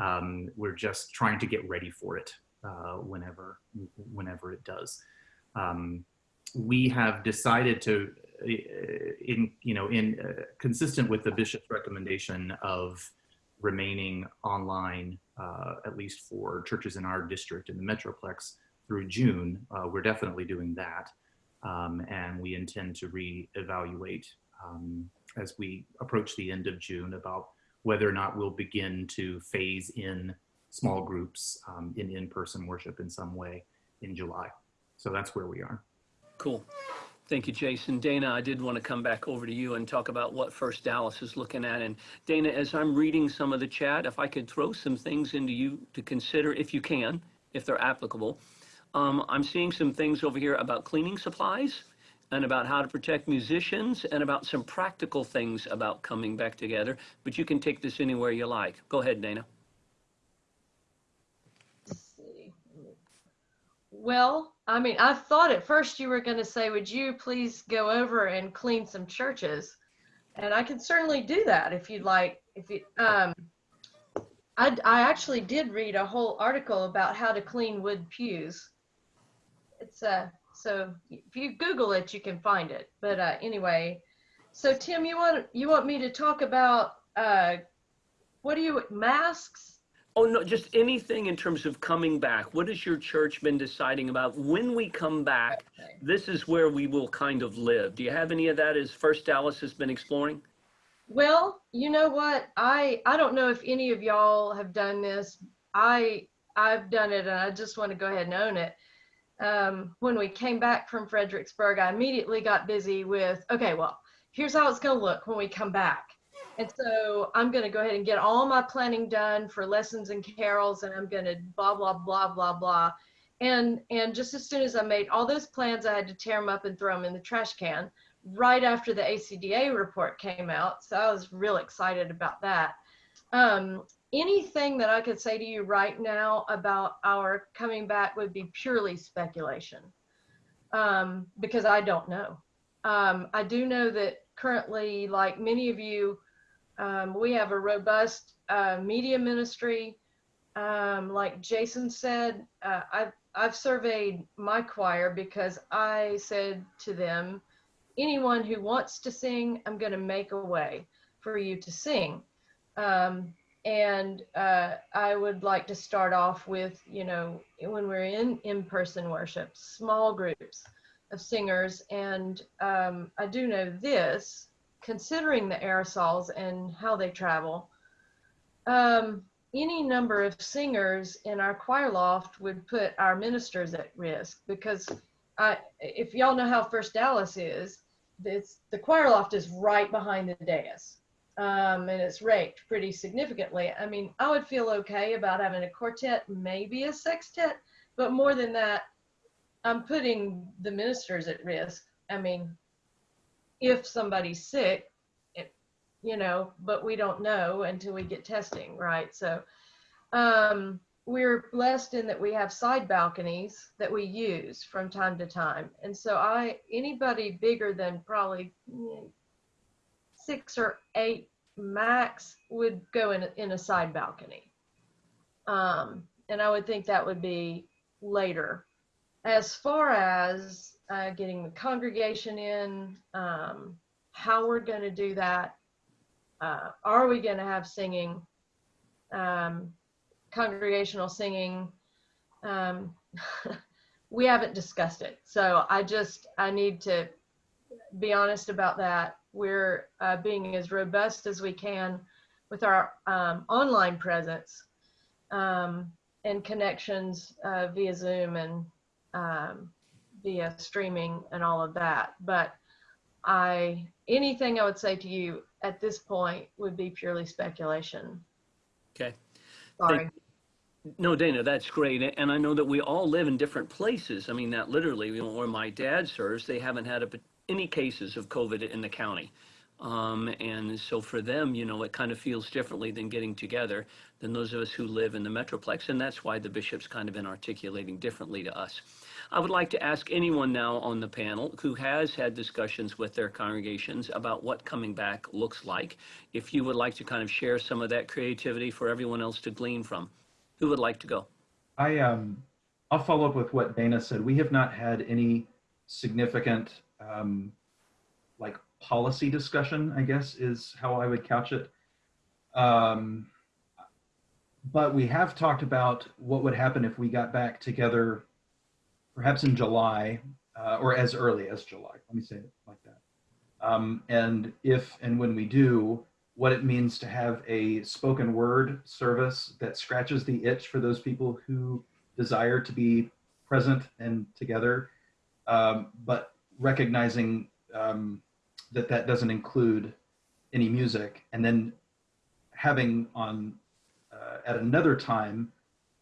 Speaker 9: Um, we're just trying to get ready for it uh, whenever, whenever it does. Um, we have decided to in you know in uh, consistent with the bishop's recommendation of remaining online uh, at least for churches in our district in the metroplex through June. Uh, we're definitely doing that, um, and we intend to reevaluate um, as we approach the end of June about whether or not we'll begin to phase in small groups um, in in-person worship in some way in July. So that's where we are.
Speaker 1: Cool. Thank you, Jason. Dana, I did want to come back over to you and talk about what First Dallas is looking at. And Dana, as I'm reading some of the chat, if I could throw some things into you to consider, if you can, if they're applicable. Um, I'm seeing some things over here about cleaning supplies and about how to protect musicians and about some practical things about coming back together. But you can take this anywhere you like. Go ahead, Dana.
Speaker 8: Well, I mean, I thought at first you were going to say, would you please go over and clean some churches? And I can certainly do that if you'd like. If you, um, I, I actually did read a whole article about how to clean wood pews. It's uh, so if you Google it, you can find it. But uh, anyway, so Tim, you want you want me to talk about uh, what do you masks?
Speaker 1: Oh, no, just anything in terms of coming back. What has your church been deciding about when we come back?
Speaker 8: Okay.
Speaker 1: This is where we will kind of live. Do you have any of that as First Dallas has been exploring?
Speaker 8: Well, you know what? I I don't know if any of y'all have done this. I I've done it, and I just want to go ahead and own it. Um, when we came back from Fredericksburg, I immediately got busy with okay, well, here's how it's going to look when we come back. And so I'm going to go ahead and get all my planning done for lessons and carols, and I'm going to blah blah blah blah blah. And and just as soon as I made all those plans, I had to tear them up and throw them in the trash can right after the ACDA report came out. So I was real excited about that. Um, anything that I could say to you right now about our coming back would be purely speculation um, because I don't know. Um, I do know that currently, like many of you, Um, we have a robust uh, media ministry. Um, like Jason said, uh, I've, I've surveyed my choir because I said to them, anyone who wants to sing, I'm going to make a way for you to sing. Um, and uh, I would like to start off with, you know, when we're in in-person worship, small groups of singers. And um, I do know this, considering the aerosols and how they travel, um, any number of singers in our choir loft would put our ministers at risk because I, if y'all know how First Dallas is, it's, the choir loft is right behind the dais. Um, and it's raked pretty significantly. I mean, I would feel okay about having a quartet, maybe a sextet, but more than that, I'm putting the ministers at risk. I mean, if somebody's sick, it, you know, but we don't know until we get testing, right? So um, we're blessed in that we have side balconies that we use from time to time. And so I, anybody bigger than probably mm, six or eight max would go in, in a side balcony. Um, and I would think that would be later. As far as uh, getting the congregation in, um, how we're going to do that, uh, are we going to have singing, um, congregational singing? Um, we haven't discussed it. So I just, I need to be honest about that. We're uh, being as robust as we can with our um, online presence um, and connections uh, via Zoom and um, via streaming and all of that. But I, anything I would say to you at this point would be purely speculation.
Speaker 1: Okay.
Speaker 8: Sorry.
Speaker 1: No, Dana, that's great. And I know that we all live in different places. I mean, that literally, you know, where my dad serves, they haven't had a, any cases of COVID in the county. Um, and so for them, you know, it kind of feels differently than getting together than those of us who live in the Metroplex. And that's why the bishop's kind of been articulating differently to us. I would like to ask anyone now on the panel who has had discussions with their congregations about what coming back looks like. If you would like to kind of share some of that creativity for everyone else to glean from, who would like to go?
Speaker 2: I um, I'll follow up with what Dana said. We have not had any significant um, policy discussion. I guess is how I would couch it. Um, but we have talked about what would happen if we got back together, perhaps in July uh, or as early as July. Let me say it like that. Um, and if and when we do, what it means to have a spoken word service that scratches the itch for those people who desire to be present and together, um, but recognizing um, that that doesn't include any music, and then having on uh, at another time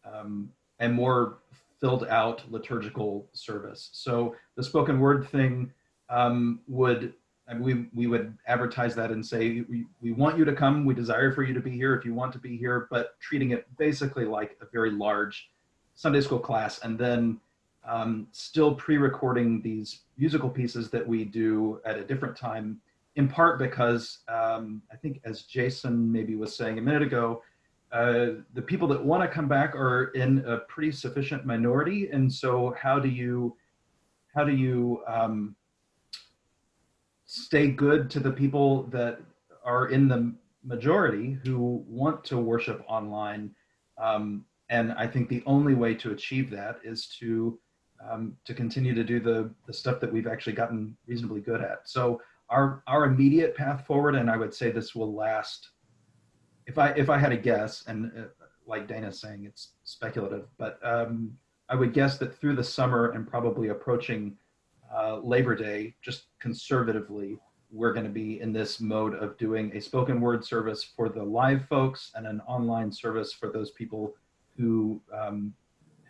Speaker 2: um, a more filled out liturgical service. So the spoken word thing um, would and we we would advertise that and say we, we want you to come we desire for you to be here if you want to be here but treating it basically like a very large sunday school class and then um, still pre-recording these musical pieces that we do at a different time in part because um, i think as jason maybe was saying a minute ago uh, the people that want to come back are in a pretty sufficient minority and so how do you how do you um, stay good to the people that are in the majority who want to worship online. Um, and I think the only way to achieve that is to um, to continue to do the the stuff that we've actually gotten reasonably good at. So our our immediate path forward, and I would say this will last. If I if I had a guess, and uh, like Dana's saying, it's speculative, but um, I would guess that through the summer and probably approaching uh, Labor Day, just conservatively, we're going to be in this mode of doing a spoken word service for the live folks and an online service for those people who um,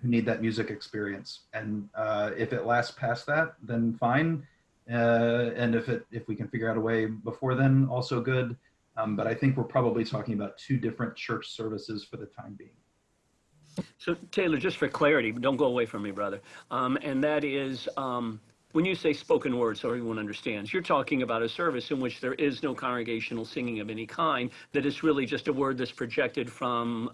Speaker 2: who need that music experience. And uh, if it lasts past that, then fine. Uh, and if it if we can figure out a way before then, also good. Um, but I think we're probably talking about two different church services for the time being.
Speaker 1: So Taylor, just for clarity, don't go away from me, brother. Um, and that is, um, when you say spoken word, so everyone understands, you're talking about a service in which there is no congregational singing of any kind, that it's really just a word that's projected from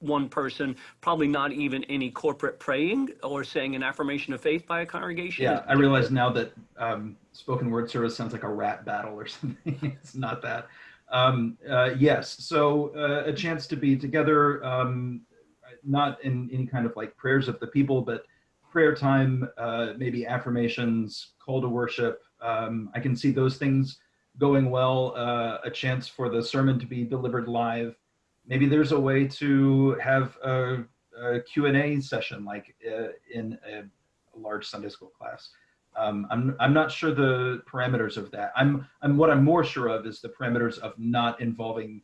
Speaker 1: one person, probably not even any corporate praying or saying an affirmation of faith by a congregation.
Speaker 2: Yeah, I realize now that um, spoken word service sounds like a rat battle or something. it's not that. Um, uh, yes, so uh, a chance to be together, um, not in any kind of like prayers of the people, but prayer time, uh, maybe affirmations, call to worship. Um, I can see those things going well. Uh, a chance for the sermon to be delivered live. Maybe there's a way to have a, a Q&A session like uh, in a, large Sunday school class. Um, I'm, I'm not sure the parameters of that. I'm, I'm what I'm more sure of is the parameters of not involving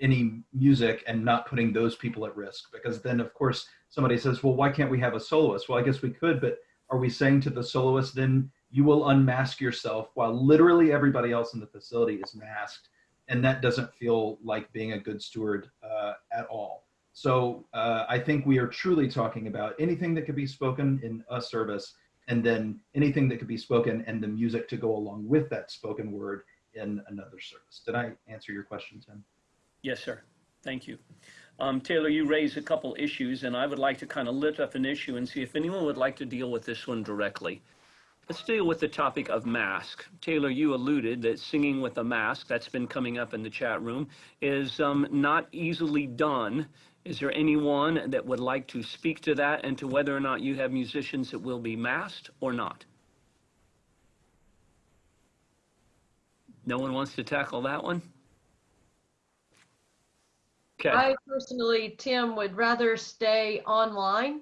Speaker 2: any music and not putting those people at risk because then of course somebody says well why can't we have a soloist well i guess we could but are we saying to the soloist then you will unmask yourself while literally everybody else in the facility is masked and that doesn't feel like being a good steward uh, at all so uh, i think we are truly talking about anything that could be spoken in a service and then anything that could be spoken and the music to go along with that spoken word in another service did i answer your question tim
Speaker 1: Yes, sir. Thank you. Um, Taylor, you raised a couple issues, and I would like to kind of lift up an issue and see if anyone would like to deal with this one directly. Let's deal with the topic of mask. Taylor, you alluded that singing with a mask, that's been coming up in the chat room, is um, not easily done. Is there anyone that would like to speak to that and to whether or not you have musicians that will be masked or not? No one wants to tackle that one? Okay.
Speaker 8: I personally, Tim, would rather stay online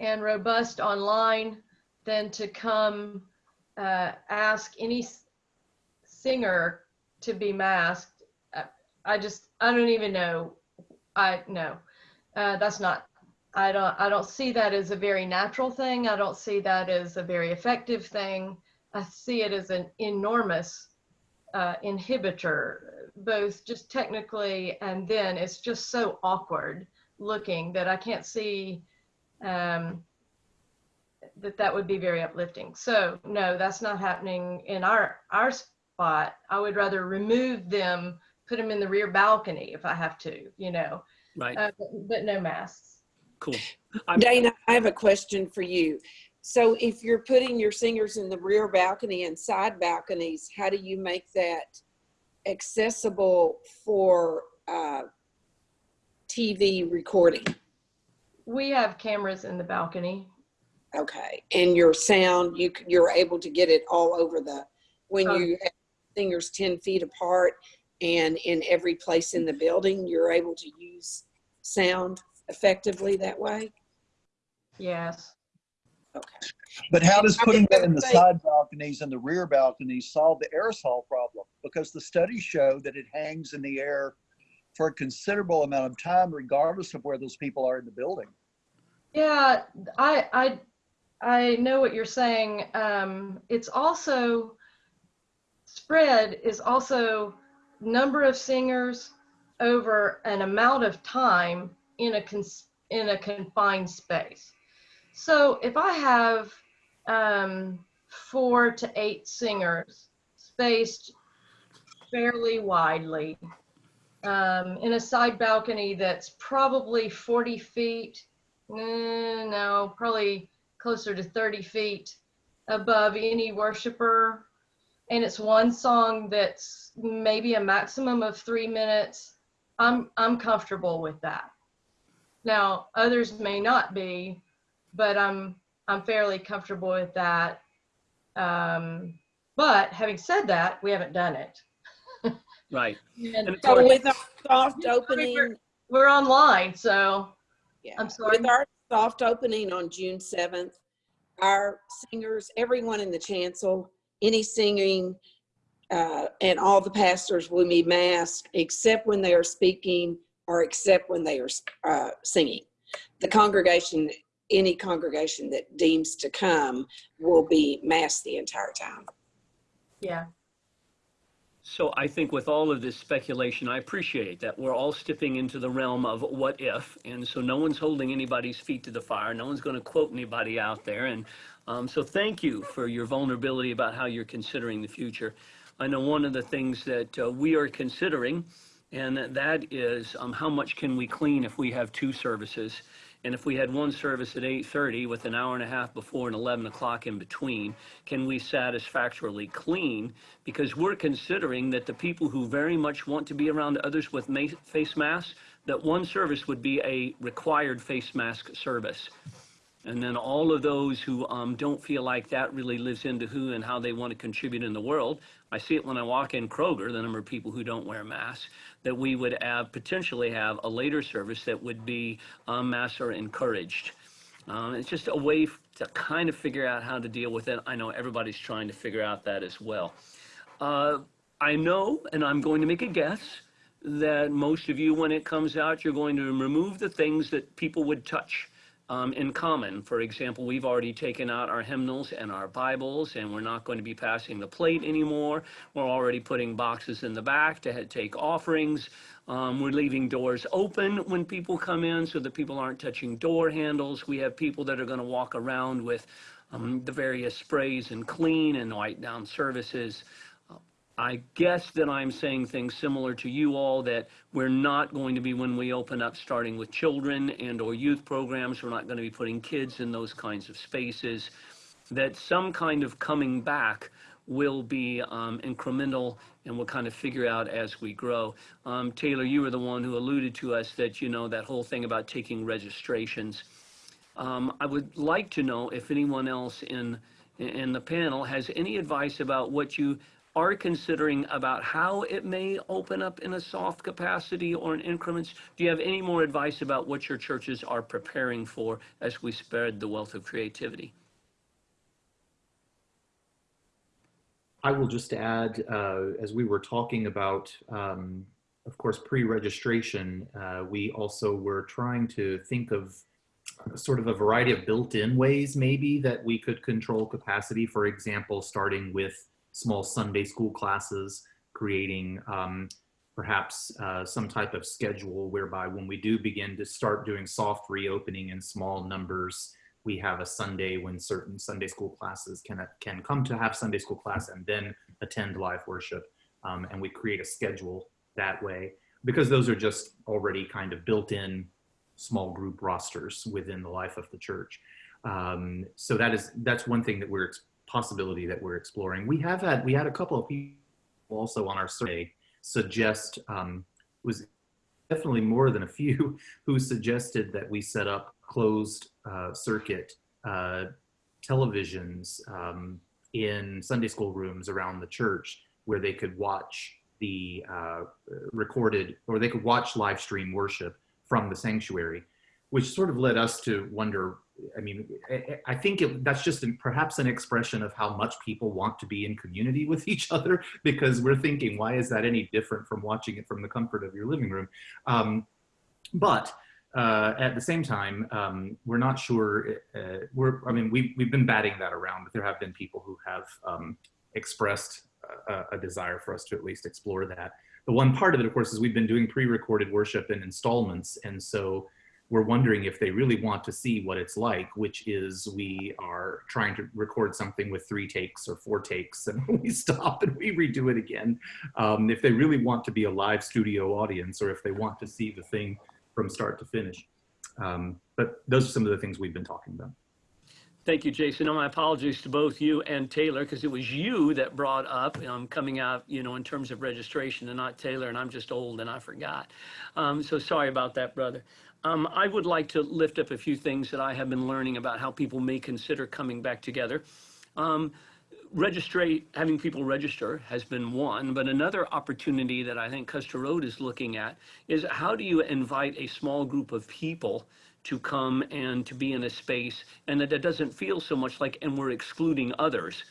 Speaker 8: and robust online than to come uh, ask any singer to be masked. Uh, I just, I don't even know. I no, uh, that's not. I don't. I don't see that as a very natural thing. I don't see that as a very effective thing. I see it as an enormous uh, inhibitor, both just technically and then it's just so awkward looking that I can't see um, that that would be very uplifting. So no, that's not happening in our our spot. I would rather remove them, put them in the rear balcony if I have to, you know,
Speaker 1: Right.
Speaker 8: uh, but, but no masks.
Speaker 1: Cool. I'm-
Speaker 7: Dana, I have a question for you. So if you're putting your singers in the rear balcony and side balconies, how do you make that accessible for uh, TV recording?
Speaker 8: We have cameras in the balcony.
Speaker 7: Okay, and your sound, you you're able to get it all over the when
Speaker 8: Oh.
Speaker 7: you have singers ten feet apart and in every place in the building, you're able to use sound effectively that way.
Speaker 8: Yes.
Speaker 7: Okay.
Speaker 10: But how does putting
Speaker 7: was
Speaker 10: that in the side balconies and the rear balconies solve the aerosol problem? Because the studies show that it hangs in the air for a considerable amount of time, regardless of where those people are in the building.
Speaker 8: Yeah, I I I know what you're saying. Um, it's also spread is also number of singers over an amount of time in a in a confined space. So if I have um, four to eight singers spaced fairly widely um, in a side balcony that's probably 40 feet Mm, no, probably closer to 30 feet above any worshiper. And it's one song that's maybe a maximum of three minutes. I'm, I'm comfortable with that. Now, others may not be, but I'm, I'm fairly comfortable with that. Um, but having said that, we haven't done it.
Speaker 1: Right.
Speaker 8: And
Speaker 1: And
Speaker 7: So
Speaker 1: course-
Speaker 7: with our soft
Speaker 8: Yeah, we're-
Speaker 7: opening,
Speaker 8: we're online, so
Speaker 7: yeah,
Speaker 8: I'm sorry.
Speaker 7: with our soft opening on June seventh, our singers, everyone in the chancel, any singing, uh, and all the pastors will be masked except when they are speaking or except when they are uh, singing. The congregation, any congregation that deems to come will be masked the entire time.
Speaker 8: yeah.
Speaker 1: So I think with all of this speculation, I appreciate that we're all stepping into the realm of what if, and so no one's holding anybody's feet to the fire. No one's going to quote anybody out there, and Um, so thank you for your vulnerability about how you're considering the future. I know one of the things that uh, we are considering, and that is um, how much can we clean if we have two services? And if we had one service at 8:30 with an hour and a half before and 11 o'clock in between, can we satisfactorily clean? Because we're considering that the people who very much want to be around others with face masks, that one service would be a required face mask service. And then all of those who um, don't feel like that really lives into who and how they want to contribute in the world. I see it when I walk in Kroger, the number of people who don't wear masks, that we would have, potentially have a later service that would be um, masks are encouraged. Um, it's just a way to kind of figure out how to deal with it. I know everybody's trying to figure out that as well. Uh, I know, and I'm going to make a guess, that most of you, when it comes out, you're going to remove the things that people would touch um, in common. For example, we've already taken out our hymnals and our Bibles, and we're not going to be passing the plate anymore. We're already putting boxes in the back to take offerings. Um, we're leaving doors open when people come in so that people aren't touching door handles. We have people that are going to walk around with um, the various sprays and clean and wipe down services. I guess that I'm saying things similar to you all, that we're not going to be, when we open up, starting with children and or youth programs, we're not going to be putting kids in those kinds of spaces, that some kind of coming back will be um, incremental and we'll kind of figure out as we grow. Um, Taylor, you were the one who alluded to us that, you know, that whole thing about taking registrations. Um, I would like to know if anyone else in, in the panel has any advice about what you are considering about how it may open up in a soft capacity or in increments. Do you have any more advice about what your churches are preparing for as we spread the wealth of creativity?
Speaker 9: I will just add, uh, as we were talking about, um, of course, pre-registration, uh, we also were trying to think of sort of a variety of built-in ways maybe that we could control capacity. For example, starting with small Sunday school classes, creating um, perhaps uh, some type of schedule whereby when we do begin to start doing soft reopening in small numbers, we have a Sunday when certain Sunday school classes can, can come to have Sunday school class and then attend live worship. Um, and we create a schedule that way because those are just already kind of built in small group rosters within the life of the church. Um, so that is, that's one thing that we're, possibility that we're exploring. We have had, we had a couple of people also on our survey suggest, um, was definitely more than a few who suggested that we set up closed uh, circuit uh, televisions um, in Sunday school rooms around the church where they could watch the uh, recorded or they could watch live stream worship from the sanctuary, which sort of led us to wonder. I mean, I think it, that's just an, perhaps an expression of how much people want to be in community with each other because we're thinking, why is that any different from watching it from the comfort of your living room? Um, but uh, at the same time, um, we're not sure. Uh, we're, I mean, we've, we've been batting that around, but there have been people who have um, expressed a, a, desire for us to at least explore that. The one part of it, of course, is we've been doing pre-recorded worship in installments, and so we're wondering if they really want to see what it's like, which is we are trying to record something with three takes or four takes, and we stop and we redo it again. Um, if they really want to be a live studio audience, or if they want to see the thing from start to finish. Um, but those are some of the things we've been talking about.
Speaker 1: Thank you, Jason. And my apologies to both you and Taylor, because it was you that brought up um, coming out, you know, in terms of registration and not Taylor, and I'm just old and I forgot. Um, so sorry about that, brother. Um, I would like to lift up a few things that I have been learning about how people may consider coming back together. Um, registrate, having people register has been one, but another opportunity that I think Custer Road is looking at is how do you invite a small group of people to come and to be in a space and that it doesn't feel so much like, and we're excluding others.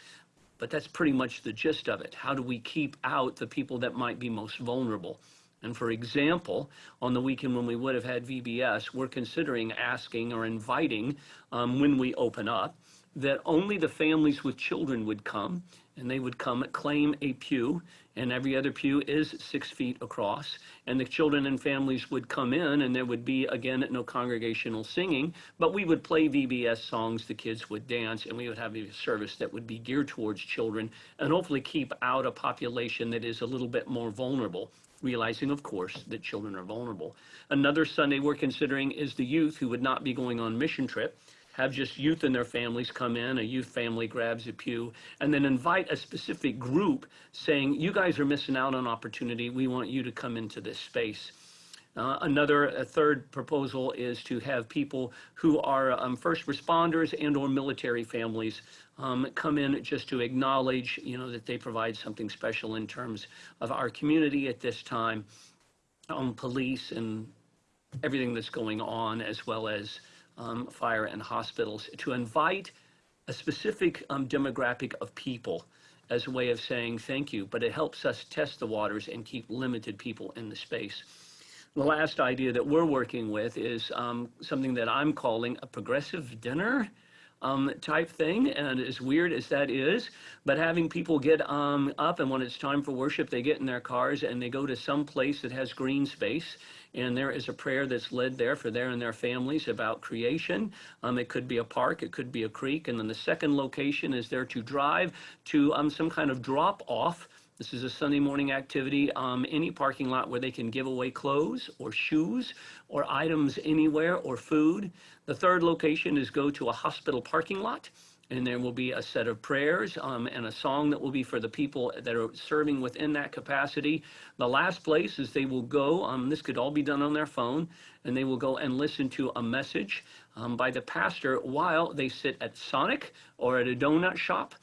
Speaker 1: But that's pretty much the gist of it. How do we keep out the people that might be most vulnerable? And for example, on the weekend when we would have had VBS, we're considering asking or inviting um, when we open up that only the families with children would come and they would come claim a pew, and every other pew is six feet across. And the children and families would come in, and there would be, again, no congregational singing, but we would play VBS songs, the kids would dance, and we would have a service that would be geared towards children and hopefully keep out a population that is a little bit more vulnerable realizing, of course, that children are vulnerable. Another Sunday we're considering is the youth who would not be going on mission trip have just youth and their families come in, a youth family grabs a pew, and then invite a specific group saying, you guys are missing out on opportunity. We want you to come into this space. Uh, another, a third proposal is to have people who are um, first responders and or military families um, come in just to acknowledge, you know, that they provide something special in terms of our community at this time, um, police and everything that's going on, as well as um, fire and hospitals, to invite a specific um, demographic of people as a way of saying thank you, but it helps us test the waters and keep limited people in the space. The last idea that we're working with is um, something that I'm calling a progressive dinner um, type thing. And as weird as that is, but having people get um, up and when it's time for worship, they get in their cars and they go to some place that has green space. And there is a prayer that's led there for their and their families about creation. Um, it could be a park, it could be a creek. And then the second location is there to drive to um, some kind of drop off this is a Sunday morning activity. Um, any parking lot where they can give away clothes or shoes or items anywhere or food. The third location is go to a hospital parking lot and there will be a set of prayers um, and a song that will be for the people that are serving within that capacity. The last place is they will go, um, this could all be done on their phone, and they will go and listen to a message um, by the pastor while they sit at Sonic or at a donut shop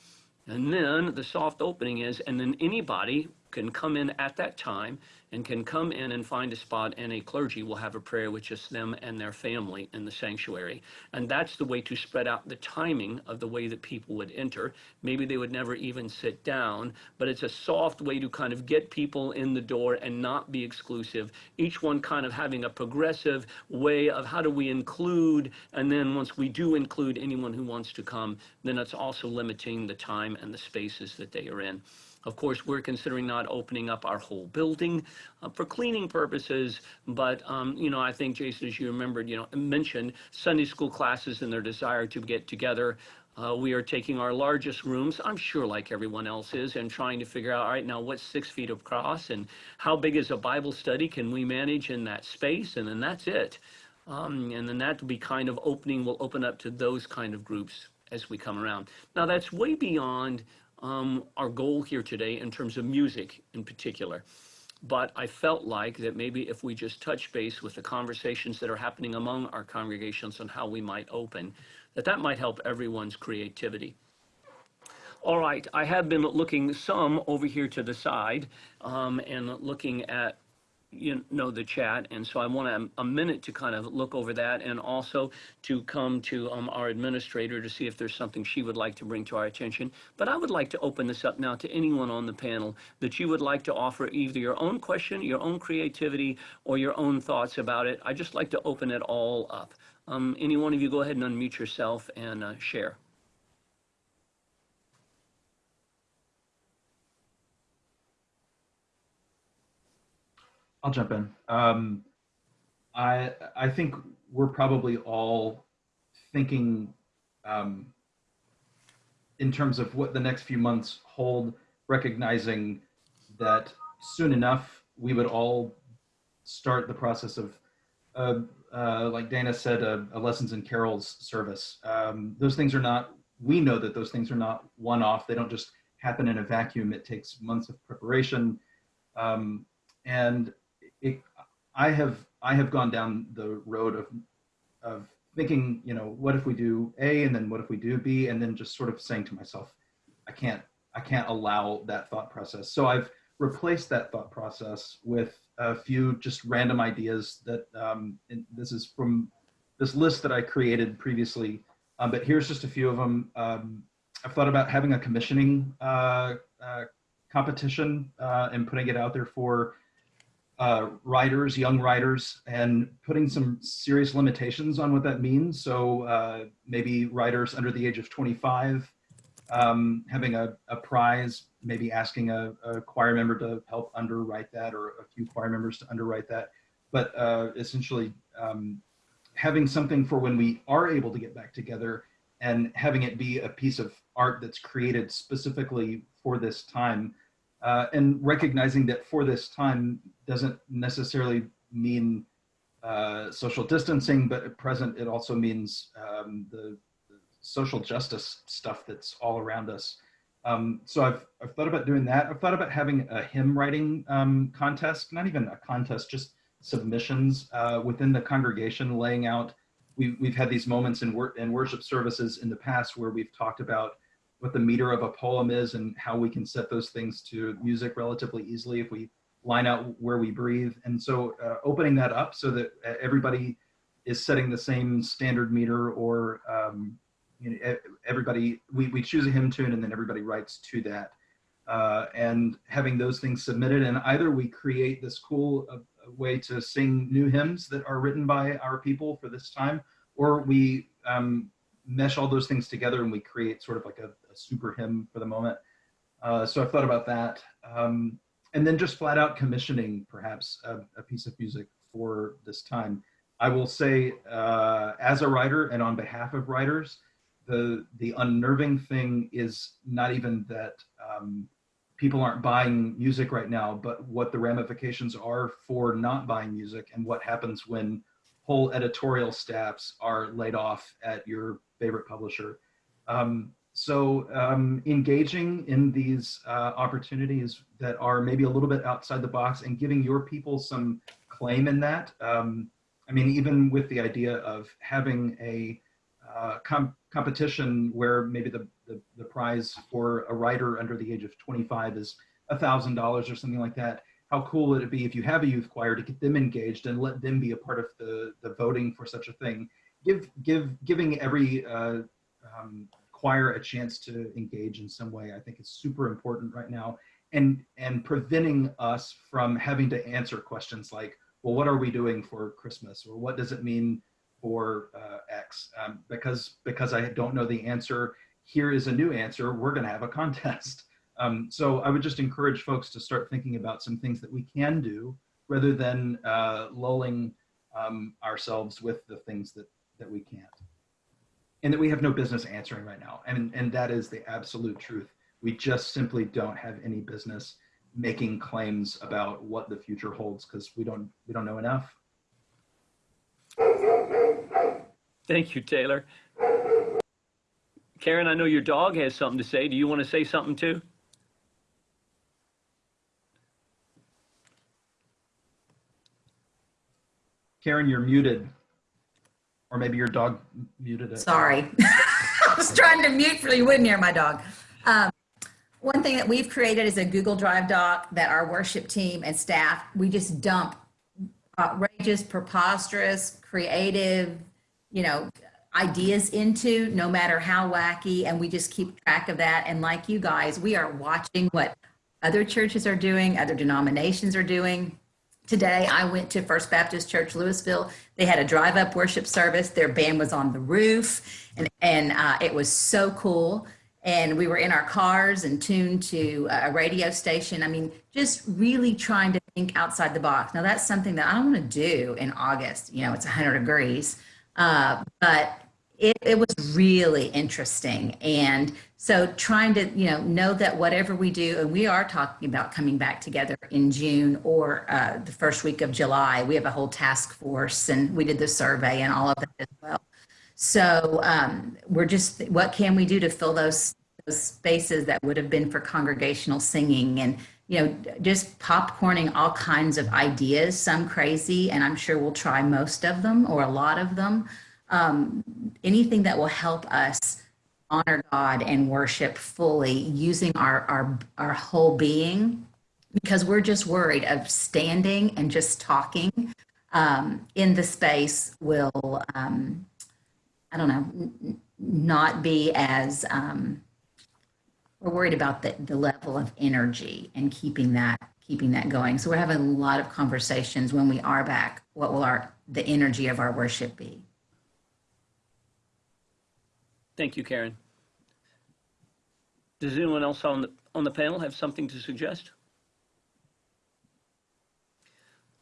Speaker 1: and then the soft opening is, and then anybody can come in at that time and can come in and find a spot and a clergy will have a prayer with just them and their family in the sanctuary. And that's the way to spread out the timing of the way that people would enter. Maybe they would never even sit down, but it's a soft way to kind of get people in the door and not be exclusive. Each one kind of having a progressive way of how do we include, and then once we do include anyone who wants to come, then it's also limiting the time and the spaces that they are in. Of course, we're considering not opening up our whole building uh, for cleaning purposes, but, um, you know, I think, Jason, as you remembered, you know, mentioned Sunday school classes and their desire to get together. Uh, we are taking our largest rooms, I'm sure like everyone else is, and trying to figure out, all right, now what's six feet across and how big is a Bible study can we manage in that space? And then that's it. Um, and then that will be kind of opening, will open up to those kind of groups as we come around. Now that's way beyond um, our goal here today in terms of music in particular. But I felt like that maybe if we just touch base with the conversations that are happening among our congregations on how we might open, that that might help everyone's creativity. All right, I have been looking some over here to the side um, and looking at you know the chat and so i want a, a, minute to kind of look over that and also to come to um, our administrator to see if there's something she would like to bring to our attention. But i would like to open this up now to anyone on the panel that you would like to offer either your own question your own creativity or your own thoughts about it. I just like to open it all up. Um, any one of you go ahead and unmute yourself and uh, share
Speaker 2: I'll jump in. Um, I I think we're probably all thinking um, in terms of what the next few months hold, recognizing that soon enough we would all start the process of, uh, uh, like Dana said, a, a, lessons and carols service. Um, those things are not. We know that those things are not one-off. They don't just happen in a vacuum. It takes months of preparation. Um, and it, I have I have gone down the road of of thinking, you know, what if we do A and then what if we do B, and then just sort of saying to myself, I can't I can't allow that thought process. So I've replaced that thought process with a few just random ideas that um, this is from this list that I created previously, um, but here's just a few of them. Um, I've thought about having a commissioning uh, uh, competition uh, and putting it out there for uh, writers, young writers, and putting some serious limitations on what that means. So uh, maybe writers under the age of 25 um, having a, a prize, maybe asking a, a choir member to help underwrite that or a few choir members to underwrite that. But uh, essentially um, having something for when we are able to get back together and having it be a piece of art that's created specifically for this time uh, and recognizing that for this time doesn't necessarily mean uh, social distancing, but at present it also means um, the, the social justice stuff that's all around us. Um, so I've, I've thought about doing that. I've thought about having a hymn writing um, contest, not even a contest, just submissions uh, within the congregation, laying out. We've, we've had these moments in, wor in worship services in the past where we've talked about what the meter of a poem is and how we can set those things to music relatively easily if we line out where we breathe. And so uh, opening that up so that uh, everybody is setting the same standard meter or um, you know, everybody, we, we choose a hymn tune and then everybody writes to that. Uh, and having those things submitted and either we create this cool uh, way to sing new hymns that are written by our people for this time, or we um, mesh all those things together and we create sort of like a, a super hymn for the moment. Uh, so I've thought about that. Um, and then just flat out commissioning perhaps a, a, piece of music for this time. I will say uh, as a writer and on behalf of writers, the, the unnerving thing is not even that um, people aren't buying music right now, but what the ramifications are for not buying music and what happens when whole editorial staffs are laid off at your favorite publisher. Um, so um, engaging in these uh, opportunities that are maybe a little bit outside the box and giving your people some claim in that. Um, I mean, even with the idea of having a uh, com competition where maybe the, the, the, prize for a writer under the age of 25 is $1,000 or something like that. How cool would it be if you have a youth choir to get them engaged and let them be a part of the, the voting for such a thing? Give, give, giving every uh, um, choir a chance to engage in some way, I think is super important right now. And, and preventing us from having to answer questions like, well, what are we doing for Christmas? Or what does it mean for uh, X um, because because I don't know the answer. Here is a new answer. We're going to have a contest. Um, so I would just encourage folks to start thinking about some things that we can do rather than uh, lulling um, ourselves with the things that that we can't and that we have no business answering right now. And and that is the absolute truth. We just simply don't have any business making claims about what the future holds because we don't we don't know enough.
Speaker 1: Thank you, Taylor. Karen, I know your dog has something to say. Do you want to say something too?
Speaker 2: Karen, you're muted. Or maybe your dog muted it.
Speaker 6: Sorry. I was trying to mute for you wouldn't hear my dog. Um, one thing that we've created is a Google Drive doc that our worship team and staff, we just dump outrageous, preposterous, creative, you know, ideas into, no matter how wacky. And we just keep track of that. And like you guys, we are watching what other churches are doing, other denominations are doing. Today, I went to First Baptist Church Louisville. They had a drive-up worship service. Their band was on the roof, and, and uh, it was so cool. And we were in our cars and tuned to a radio station. I mean, just really trying to think outside the box. Now, that's something that I don't want to do in August. You know, it's 100 degrees. Uh, but it, it was really interesting. And so trying to, you know, know that whatever we do, and we are talking about coming back together in June or uh, the first week of July, we have a whole task force and we did the survey and all of that as well. So um, we're just, what can we do to fill those, those spaces that would have been for congregational singing and, you know, just popcorning all kinds of ideas, some crazy, and I'm sure we'll try most of them or a lot of them. Um, anything that will help us honor God and worship fully using our, our, our whole being because we're just worried of standing and just talking um, in the space will, um, I don't know, not be as, um, we're worried about the, the level of energy and keeping that keeping that going. So we're having a lot of conversations when we are back. What will our the energy of our worship be?
Speaker 1: Thank you, Karen. Does anyone else on the, on the panel have something to suggest?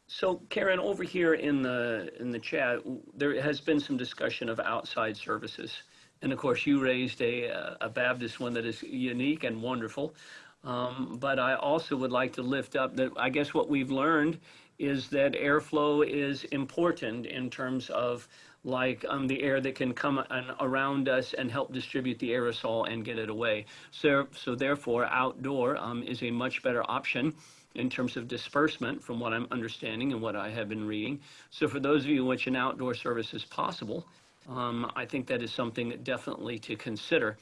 Speaker 1: So Karen, over here in the, in the chat, there has been some discussion of outside services. And of course, you raised a, a Baptist one that is unique and wonderful. Um, but I also would like to lift up that I guess what we've learned is that airflow is important in terms of like um, the air that can come around us and help distribute the aerosol and get it away. So, so therefore, outdoor um, is a much better option in terms of disbursement from what I'm understanding and what I have been reading. So for those of you in which an outdoor service is possible, um, I think that is something definitely to consider.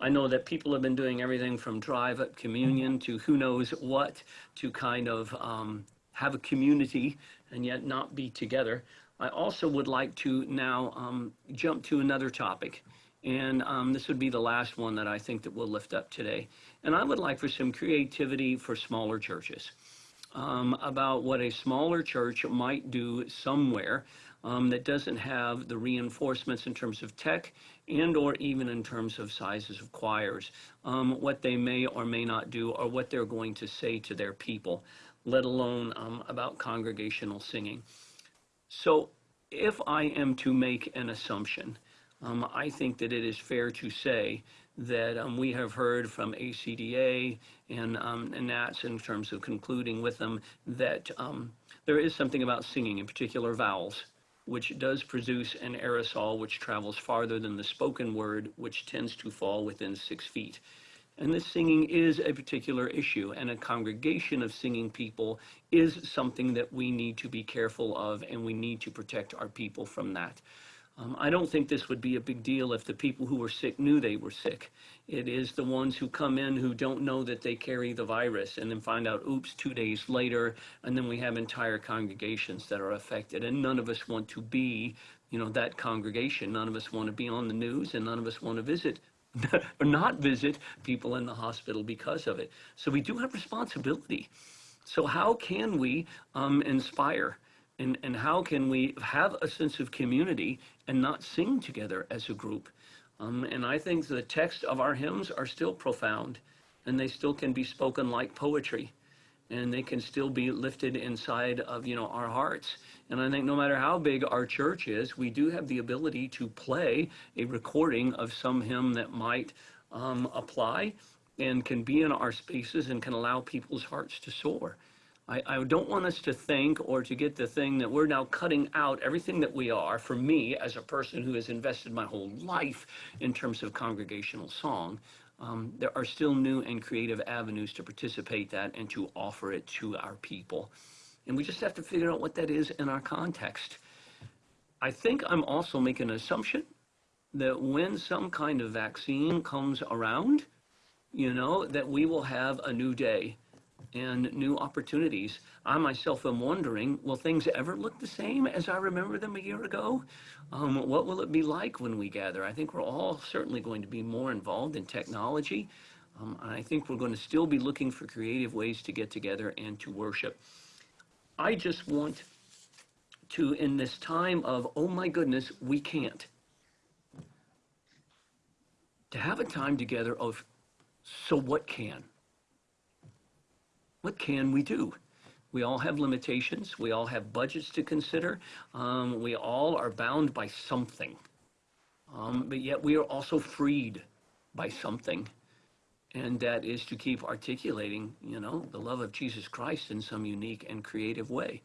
Speaker 1: I know that people have been doing everything from drive up communion to who knows what to kind of um, have a community and yet not be together. I also would like to now um, jump to another topic. And um, this would be the last one that I think that we'll lift up today. And I would like for some creativity for smaller churches um, about what a smaller church might do somewhere um, that doesn't have the reinforcements in terms of tech and or even in terms of sizes of choirs, um, what they may or may not do or what they're going to say to their people, let alone um, about congregational singing. So if I am to make an assumption, um, I think that it is fair to say that um, we have heard from ACDA and, um, and NATS in terms of concluding with them that um, there is something about singing, in particular vowels, which does produce an aerosol which travels farther than the spoken word, which tends to fall within six feet. And this singing is a particular issue, and a congregation of singing people is something that we need to be careful of, and we need to protect our people from that. Um, I don't think this would be a big deal if the people who were sick knew they were sick. It is the ones who come in who don't know that they carry the virus and then find out, oops, two days later, and then we have entire congregations that are affected. And none of us want to be, you know, that congregation. None of us want to be on the news, and none of us want to visit or not visit people in the hospital because of it. So we do have responsibility. So how can we um, inspire? And, and how can we have a sense of community and not sing together as a group? Um, and I think the text of our hymns are still profound and they still can be spoken like poetry and they can still be lifted inside of you know our hearts and i think no matter how big our church is we do have the ability to play a recording of some hymn that might um, apply and can be in our spaces and can allow people's hearts to soar I, I don't want us to think or to get the thing that we're now cutting out everything that we are for me as a person who has invested my whole life in terms of congregational song um, there are still new and creative avenues to participate that and to offer it to our people. And we just have to figure out what that is in our context. I think I'm also making an assumption that when some kind of vaccine comes around, you know, that we will have a new day and new opportunities. I myself am wondering, will things ever look the same as I remember them a year ago? Um, what will it be like when we gather? I think we're all certainly going to be more involved in technology. Um, and I think we're going to still be looking for creative ways to get together and to worship. I just want to, in this time of, oh my goodness, we can't, to have a time together of, so what can? what can we do? We all have limitations. We all have budgets to consider. Um, we all are bound by something. Um, but yet we are also freed by something. And that is to keep articulating, you know, the love of Jesus Christ in some unique and creative way.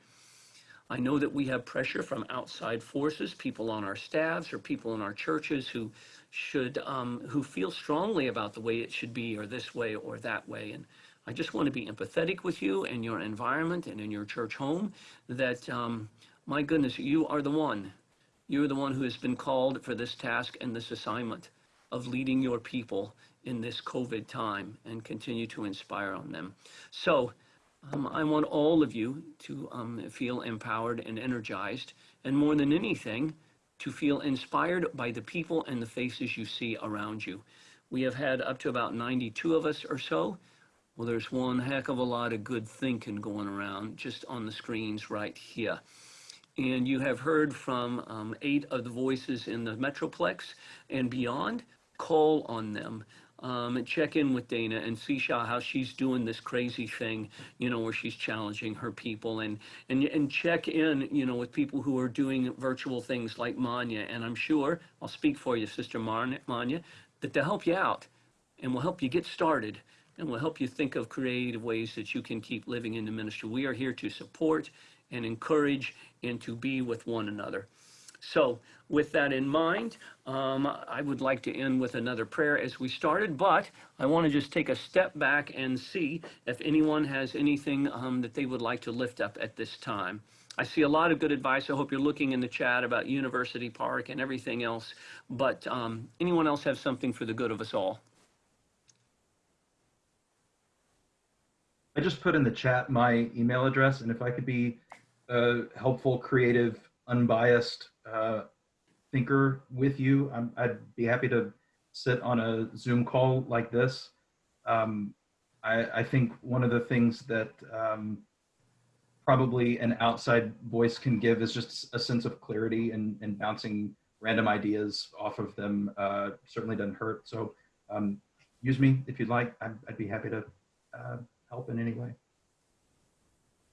Speaker 1: I know that we have pressure from outside forces, people on our staffs or people in our churches who should, um, who feel strongly about the way it should be or this way or that way. And I just want to be empathetic with you and your environment and in your church home that, um, my goodness, you are the one. You're the one who has been called for this task and this assignment of leading your people in this COVID time and continue to inspire on them. So um, I want all of you to um, feel empowered and energized, and more than anything, to feel inspired by the people and the faces you see around you. We have had up to about 92 of us or so well, there's one heck of a lot of good thinking going around just on the screens right here. And you have heard from um, eight of the voices in the Metroplex and beyond. Call on them. Um, and check in with Dana and see how, she's doing this crazy thing, you know, where she's challenging her people and, and, and check in, you know, with people who are doing virtual things like Manya. And I'm sure, I'll speak for you, Sister Manya, that they'll help you out and will help you get started and will help you think of creative ways that you can keep living in the ministry. We are here to support and encourage and to be with one another. So, with that in mind, um, I would like to end with another prayer as we started, but I want to just take a step back and see if anyone has anything um, that they would like to lift up at this time. I see a lot of good advice. I hope you're looking in the chat about University Park and everything else. But um, anyone else have something for the good of us all?
Speaker 2: I just put in the chat my email address, and if I could be a helpful, creative, unbiased uh, thinker with you, I'm, I'd be happy to sit on a Zoom call like this. Um, I, I think one of the things that um, probably an outside voice can give is just a sense of clarity and, and bouncing random ideas off of them uh, certainly doesn't hurt. So um, use me if you'd like. I'd, I'd be happy to uh, help in any way.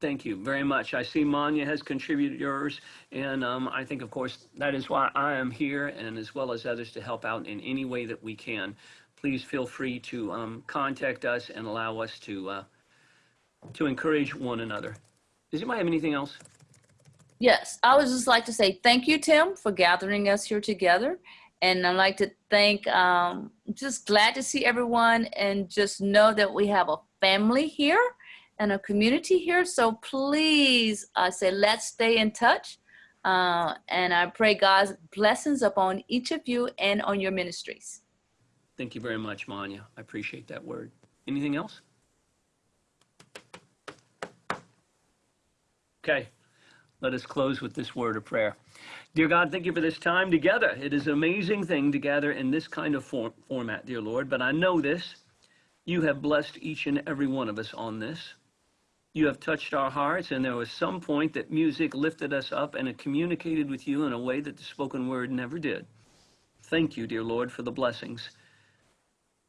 Speaker 1: Thank you very much. I see Manya has contributed yours, and um, I think, of course, that is why I am here, and as well as others to help out in any way that we can. Please feel free to um, contact us and allow us to uh, to encourage one another. Does anybody have anything else?
Speaker 4: Yes, I would just like to say thank you, Tim, for gathering us here together. And I'd like to thank, um, just glad to see everyone and just know that we have a family here and a community here. So please, I say, let's stay in touch. Uh, and I pray God's blessings upon each of you and on your ministries.
Speaker 1: Thank you very much, Manya. I appreciate that word. Anything else? Okay, let us close with this word of prayer. Dear God, thank you for this time together. It is an amazing thing to gather in this kind of form, format, dear Lord, but I know this. You have blessed each and every one of us on this. You have touched our hearts, and there was some point that music lifted us up and it communicated with you in a way that the spoken word never did. Thank you, dear Lord, for the blessings.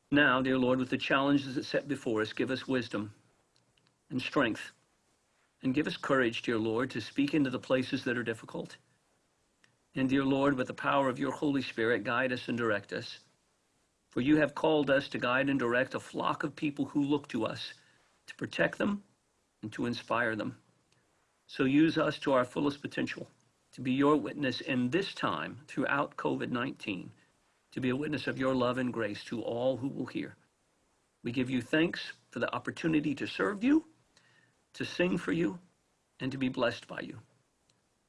Speaker 1: Now, dear Lord, with the challenges that set before us, give us wisdom and strength. And give us courage, dear Lord, to speak into the places that are difficult. And dear Lord, with the power of your Holy Spirit, guide us and direct us. For you have called us to guide and direct a flock of people who look to us to protect them and to inspire them. So use us to our fullest potential to be your witness in this time throughout COVID 19, to be a witness of your love and grace to all who will hear. We give you thanks for the opportunity to serve you, to sing for you, and to be blessed by you.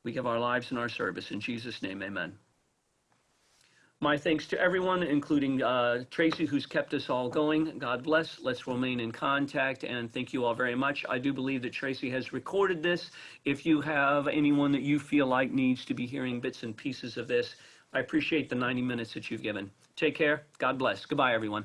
Speaker 1: We give our lives and our service. In Jesus' name, amen. My thanks to everyone, including uh, Tracy, who's kept us all going. God bless. Let's remain in contact, and thank you all very much. I do believe that Tracy has recorded this. If you have anyone that you feel like needs to be hearing bits and pieces of this, I appreciate the 90 minutes that you've given. Take care. God bless. Goodbye, everyone.